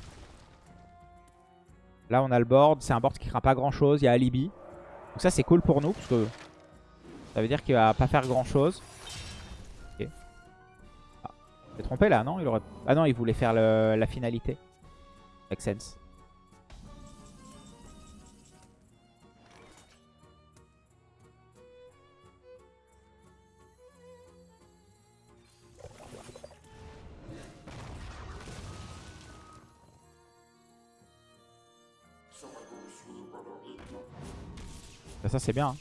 Là on a le board, c'est un board qui craint pas grand chose, il y a Alibi. Donc ça c'est cool pour nous, parce que ça veut dire qu'il va pas faire grand chose. Ok. Ah, trompé là, non? Il aurait... Ah non, il voulait faire la finalité. Make sense. Ça c'est bien. hein.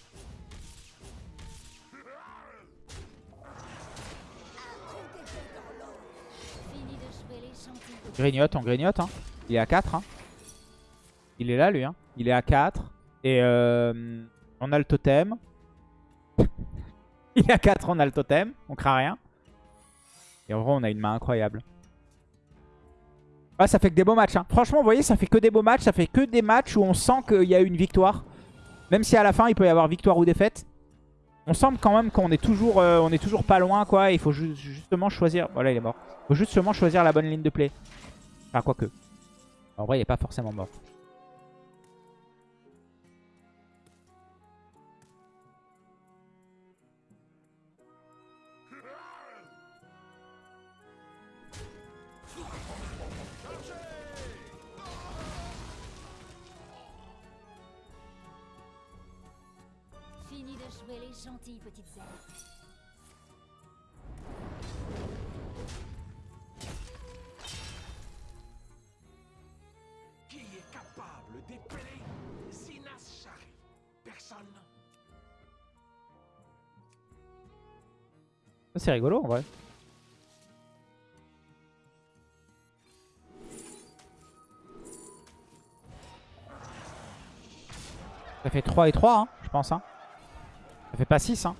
Grignote, on grignote. Hein. Il est à 4. Hein. Il est là lui. Hein. Il est à 4. Et euh, on a le totem. <laughs> Il est à 4, on a le totem. On craint rien. Et en vrai, on a une main incroyable. Ah, ça fait que des beaux matchs. Franchement, vous voyez, ça fait que des beaux matchs. Ça fait que des matchs où on sent qu'il y a eu une victoire. Même si à la fin, il peut y avoir victoire ou défaite. On semble quand même qu'on est toujours euh, est toujours pas loin. quoi. Il faut ju- justement choisir... Voilà, il est mort. Il faut justement choisir la bonne ligne de play. Enfin, quoique. En vrai, il n'est pas forcément mort. Qui est capable d'épeler Sinas Shari Personne ah, C'est rigolo en vrai. Ça fait 3 et 3, hein, je pense. Hein. Pas 6. Hein.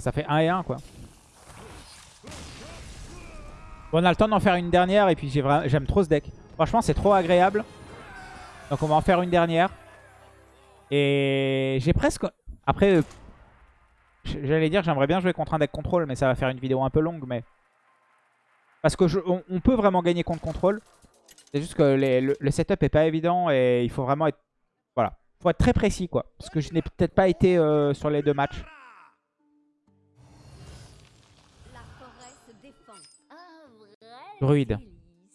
Ça fait 1 et 1, quoi. On a le temps d'en faire une dernière et puis j'aime trop ce deck. Franchement, c'est trop agréable. Donc on va en faire une dernière. Et j'ai presque... Après, euh, j'allais dire j'aimerais bien jouer contre un deck contrôle, mais ça va faire une vidéo un peu longue. mais Parce que on, peut vraiment gagner contre contrôle. C'est juste que le, setup est pas évident et il faut vraiment être... Faut être très précis, quoi. Parce que je n'ai peut-être pas été euh, sur les deux matchs. Druide.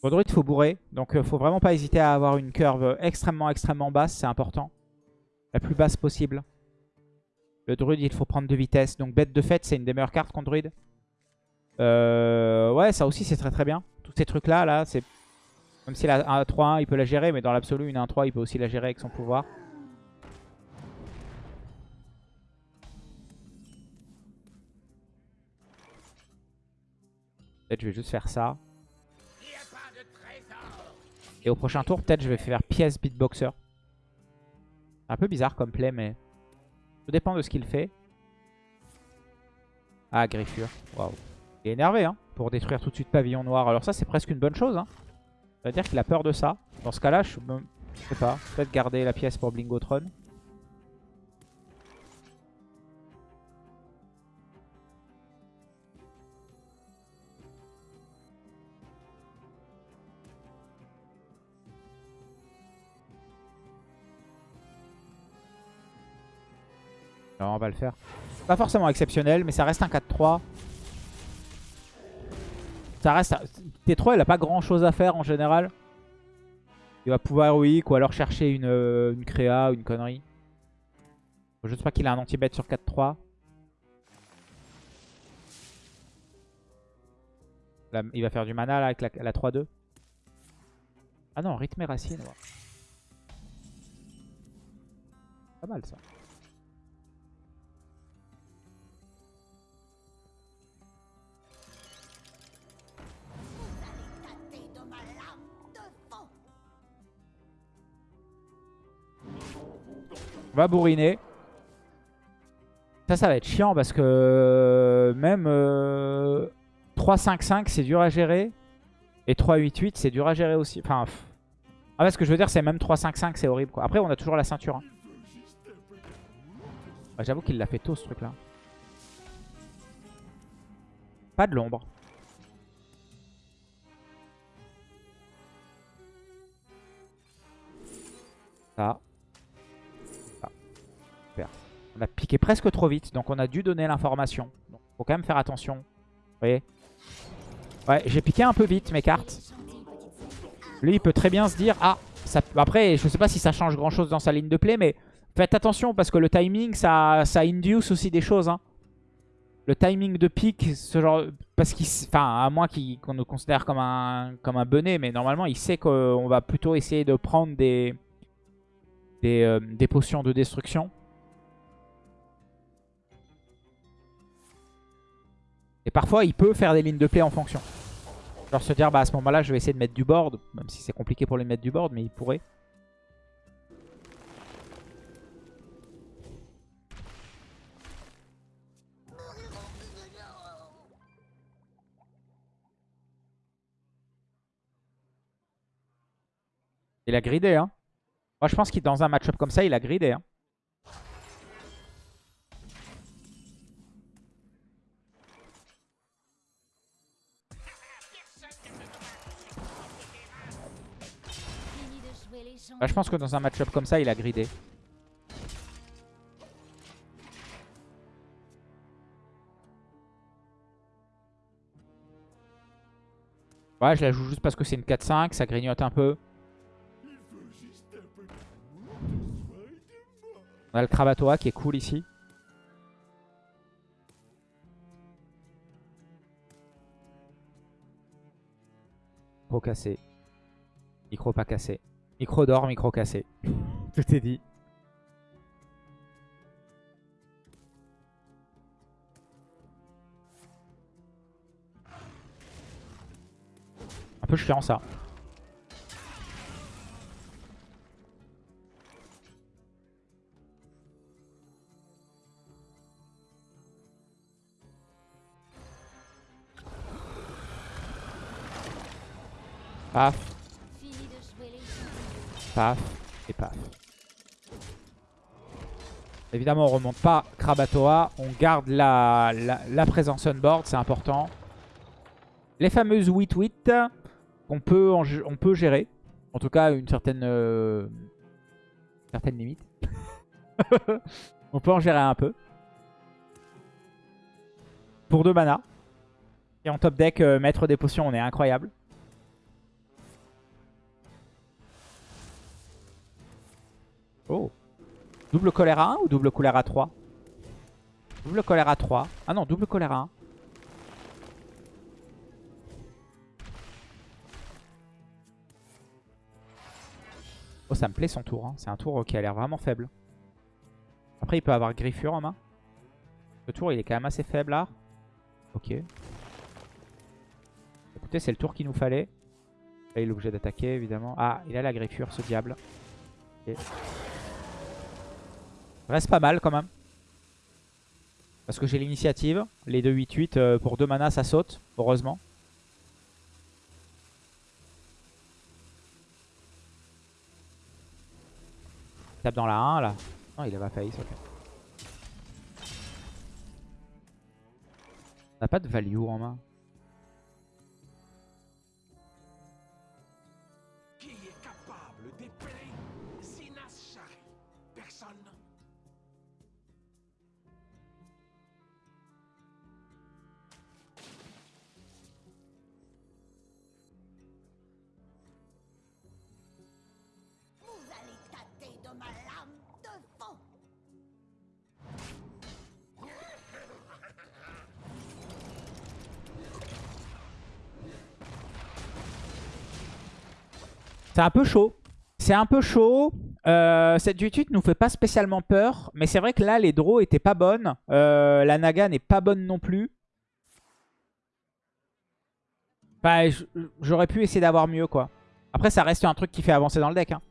Pour druide, faut bourrer. Donc, euh, faut vraiment pas hésiter à avoir une curve extrêmement, extrêmement basse. C'est important. La plus basse possible. Le druide, il faut prendre de vitesse. Donc, bête de fête, c'est une des meilleures cartes contre druide. Euh, ouais, ça aussi, c'est très très bien. Tous ces trucs-là, là, c'est... Même si la 1-3-1, il peut la gérer. Mais dans l'absolu, une 1-3, il peut aussi la gérer avec son pouvoir. Peut-être je vais juste faire ça. Et au prochain tour, peut-être je vais faire pièce beatboxer. Un peu bizarre comme play, mais tout dépend de ce qu'il fait. Ah, griffure. Waouh. Il est énervé, hein, pour détruire tout de suite pavillon noir. Alors ça, c'est presque une bonne chose, hein. Ça veut dire qu'il a peur de ça. Dans ce cas-là, je, je sais pas. Peut-être garder la pièce pour Blingotron. On va le faire. Pas forcément exceptionnel, mais ça reste un 4-3. Ça reste... T3, il a pas grand chose à faire en général. Il va pouvoir weak ou alors chercher une, euh, une créa ou une connerie. Faut juste pas qu'il a un anti-bet sur 4-3. il va faire du mana là avec la, la 3-2. Ah non, rythme et racine. Pas mal ça. On va bourriner. Ça, ça va être chiant parce que euh, même 3-5-5, euh, c'est dur à gérer. Et 3-8-8, c'est dur à gérer aussi. Enfin, ah, ce que je veux dire, c'est même 3-5-5, c'est horrible. Après, on a toujours la ceinture. Hein. J'avoue qu'il l'a fait tôt, ce truc-là. Pas de l'ombre. Ça. On a piqué presque trop vite, donc on a dû donner l'information. Faut quand même faire attention. Vous Ouais, j'ai piqué un peu vite mes cartes. Lui, il peut très bien se dire, ah, ça... après, je sais pas si ça change grand chose dans sa ligne de play, mais faites attention parce que le timing, ça, induce aussi des choses. Hein. Le timing de pique, ce genre, parce qu'il, enfin, à moins qu'on nous considère comme un, benet, mais normalement, il sait qu'on va plutôt essayer de prendre des, euh, des potions de destruction. Et parfois, il peut faire des lignes de play en fonction. Genre se dire, bah à ce moment-là, je vais essayer de mettre du board. Même si c'est compliqué pour lui mettre du board, mais il pourrait. Il a gridé, hein. Moi, je pense qu'il dans un match-up comme ça, il a gridé, hein. Bah, je pense que dans un match-up comme ça, il a gridé. Ouais, je la joue juste parce que c'est une 4-5, ça grignote un peu. On a le Kravatoa qui est cool ici. Micro cassé. Micro pas cassé. Micro d'or, micro cassé. <laughs> Tout est dit. Un peu chiant ça. Paf paf et paf. Évidemment, on remonte pas Krabatoa. On garde la, la, présence on board, c'est important. Les fameuses 8-8 qu'on peut, en on peut gérer. En tout cas, une certaine, euh, certaine limite. <laughs> on peut en gérer un peu. Pour deux mana. Et en top deck, euh, mettre des potions, on est incroyable. Oh. Double colère à 1 ou double colère à 3 Double colère à 3. Ah non, double colère à 1. Oh, ça me plaît son tour. hein. C'est un tour qui a l'air vraiment faible. Après, il peut avoir Griffure en main. Ce tour, il est quand même assez faible là. Ok. Écoutez, c'est le tour qu'il nous fallait. Là, il est obligé d'attaquer, évidemment. Ah, il a la Griffure, ce diable. Reste pas mal quand même. Parce que j'ai l'initiative. Les 2-8-8 euh, pour 2 mana ça saute. Heureusement. Tape dans la 1 là. Non il a pas failli. ok. On n'a pas de value en main. C'est un peu chaud. C'est un peu chaud. Euh, cette 8-8 nous fait pas spécialement peur. Mais c'est vrai que là, les draws étaient pas bonnes. Euh, la Naga n'est pas bonne non plus. J- j'aurais pu essayer d'avoir mieux, quoi. Après, ça reste un truc qui fait avancer dans le deck. hein.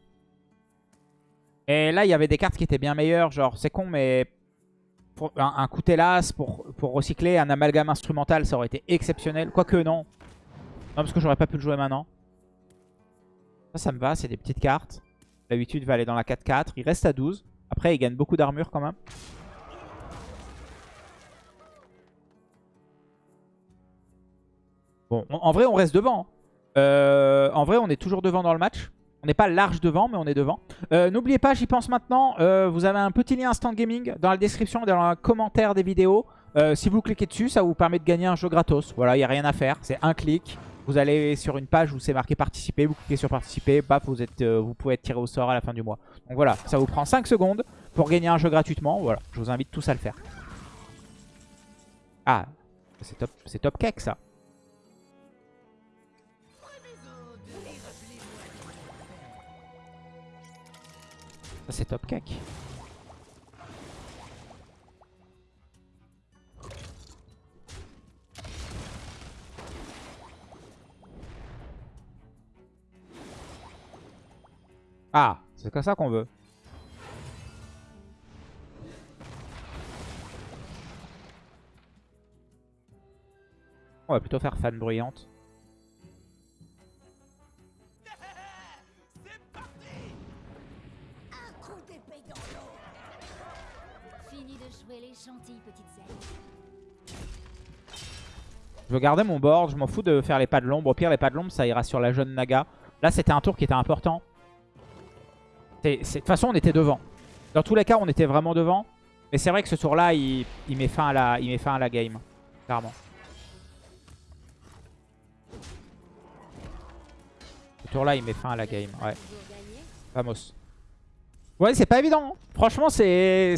Et là, il y avait des cartes qui étaient bien meilleures. Genre, c'est con, mais... un, coup hélas pour, pour recycler, un amalgame instrumental, ça aurait été exceptionnel. Quoique, non. Non, parce que j'aurais pas pu le jouer maintenant. Ça, ça me va, c'est des petites cartes. L'habitude va aller dans la 4-4. Il reste à 12. Après, il gagne beaucoup d'armure quand même. Bon, en- vrai, on reste devant. hein. Euh, en vrai, on est toujours devant dans le match. On n'est pas large devant, mais on est devant. Euh, N'oubliez pas, j'y pense maintenant, euh, vous avez un petit lien Instant Gaming dans la description dans le commentaire des vidéos. Si vous cliquez dessus, ça vous permet de gagner un jeu gratos. Voilà, il n'y a rien à faire. C'est un clic. Vous allez sur une page où c'est marqué participer, vous cliquez sur participer, paf, vous, êtes, euh, vous pouvez être tiré au sort à la fin du mois. Donc voilà, ça vous prend 5 secondes pour gagner un jeu gratuitement. Voilà, je vous invite tous à le faire. Ah, c'est top, top cake ça. Ça c'est top cake. Ah, c'est comme ça qu'on veut. On va plutôt faire fan bruyante. Je veux garder mon board, je m'en fous de faire les pas de l'ombre. Au pire, les pas de l'ombre, ça ira sur la jeune Naga. Là, c'était un tour qui était important. De toute façon, on était devant. Dans tous les cas, on était vraiment devant. Mais c'est vrai que ce tour-là, il, il met fin à la, il met fin à la game. Clairement. Ce tour-là, il met fin à la game. Ouais. Vamos. Ouais, c'est pas évident. hein. Franchement, c'est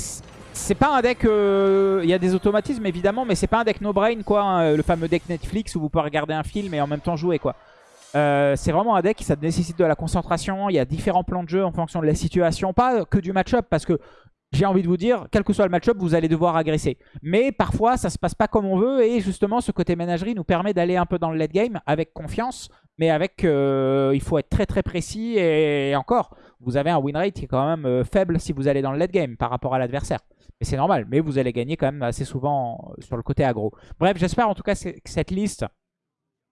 c'est pas un deck. euh, Il y a des automatismes évidemment, mais c'est pas un deck no brain quoi. hein, le fameux deck Netflix où vous pouvez regarder un film et en même temps jouer quoi. Euh, c'est vraiment un deck ça nécessite de la concentration. Il y a différents plans de jeu en fonction de la situation, pas que du match-up parce que j'ai envie de vous dire, quel que soit le match-up, vous allez devoir agresser. Mais parfois, ça se passe pas comme on veut et justement, ce côté ménagerie nous permet d'aller un peu dans le late game avec confiance, mais avec, euh, il faut être très très précis et, encore, vous avez un win rate qui est quand même euh, faible si vous allez dans le late game par rapport à l'adversaire. Mais c'est normal, mais vous allez gagner quand même assez souvent sur le côté aggro. Bref, j'espère en tout cas que cette liste,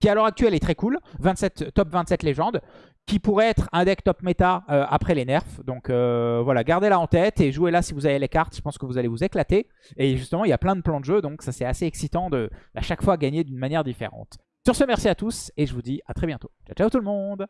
qui à l'heure actuelle est très cool, 27, top 27 légendes, qui pourrait être un deck top méta euh, après les nerfs. Donc euh, voilà, gardez-la en tête et jouez-la si vous avez les cartes. Je pense que vous allez vous éclater. Et justement, il y a plein de plans de jeu, donc ça c'est assez excitant de à chaque fois gagner d'une manière différente. Sur ce, merci à tous et je vous dis à très bientôt. Ciao, ciao tout le monde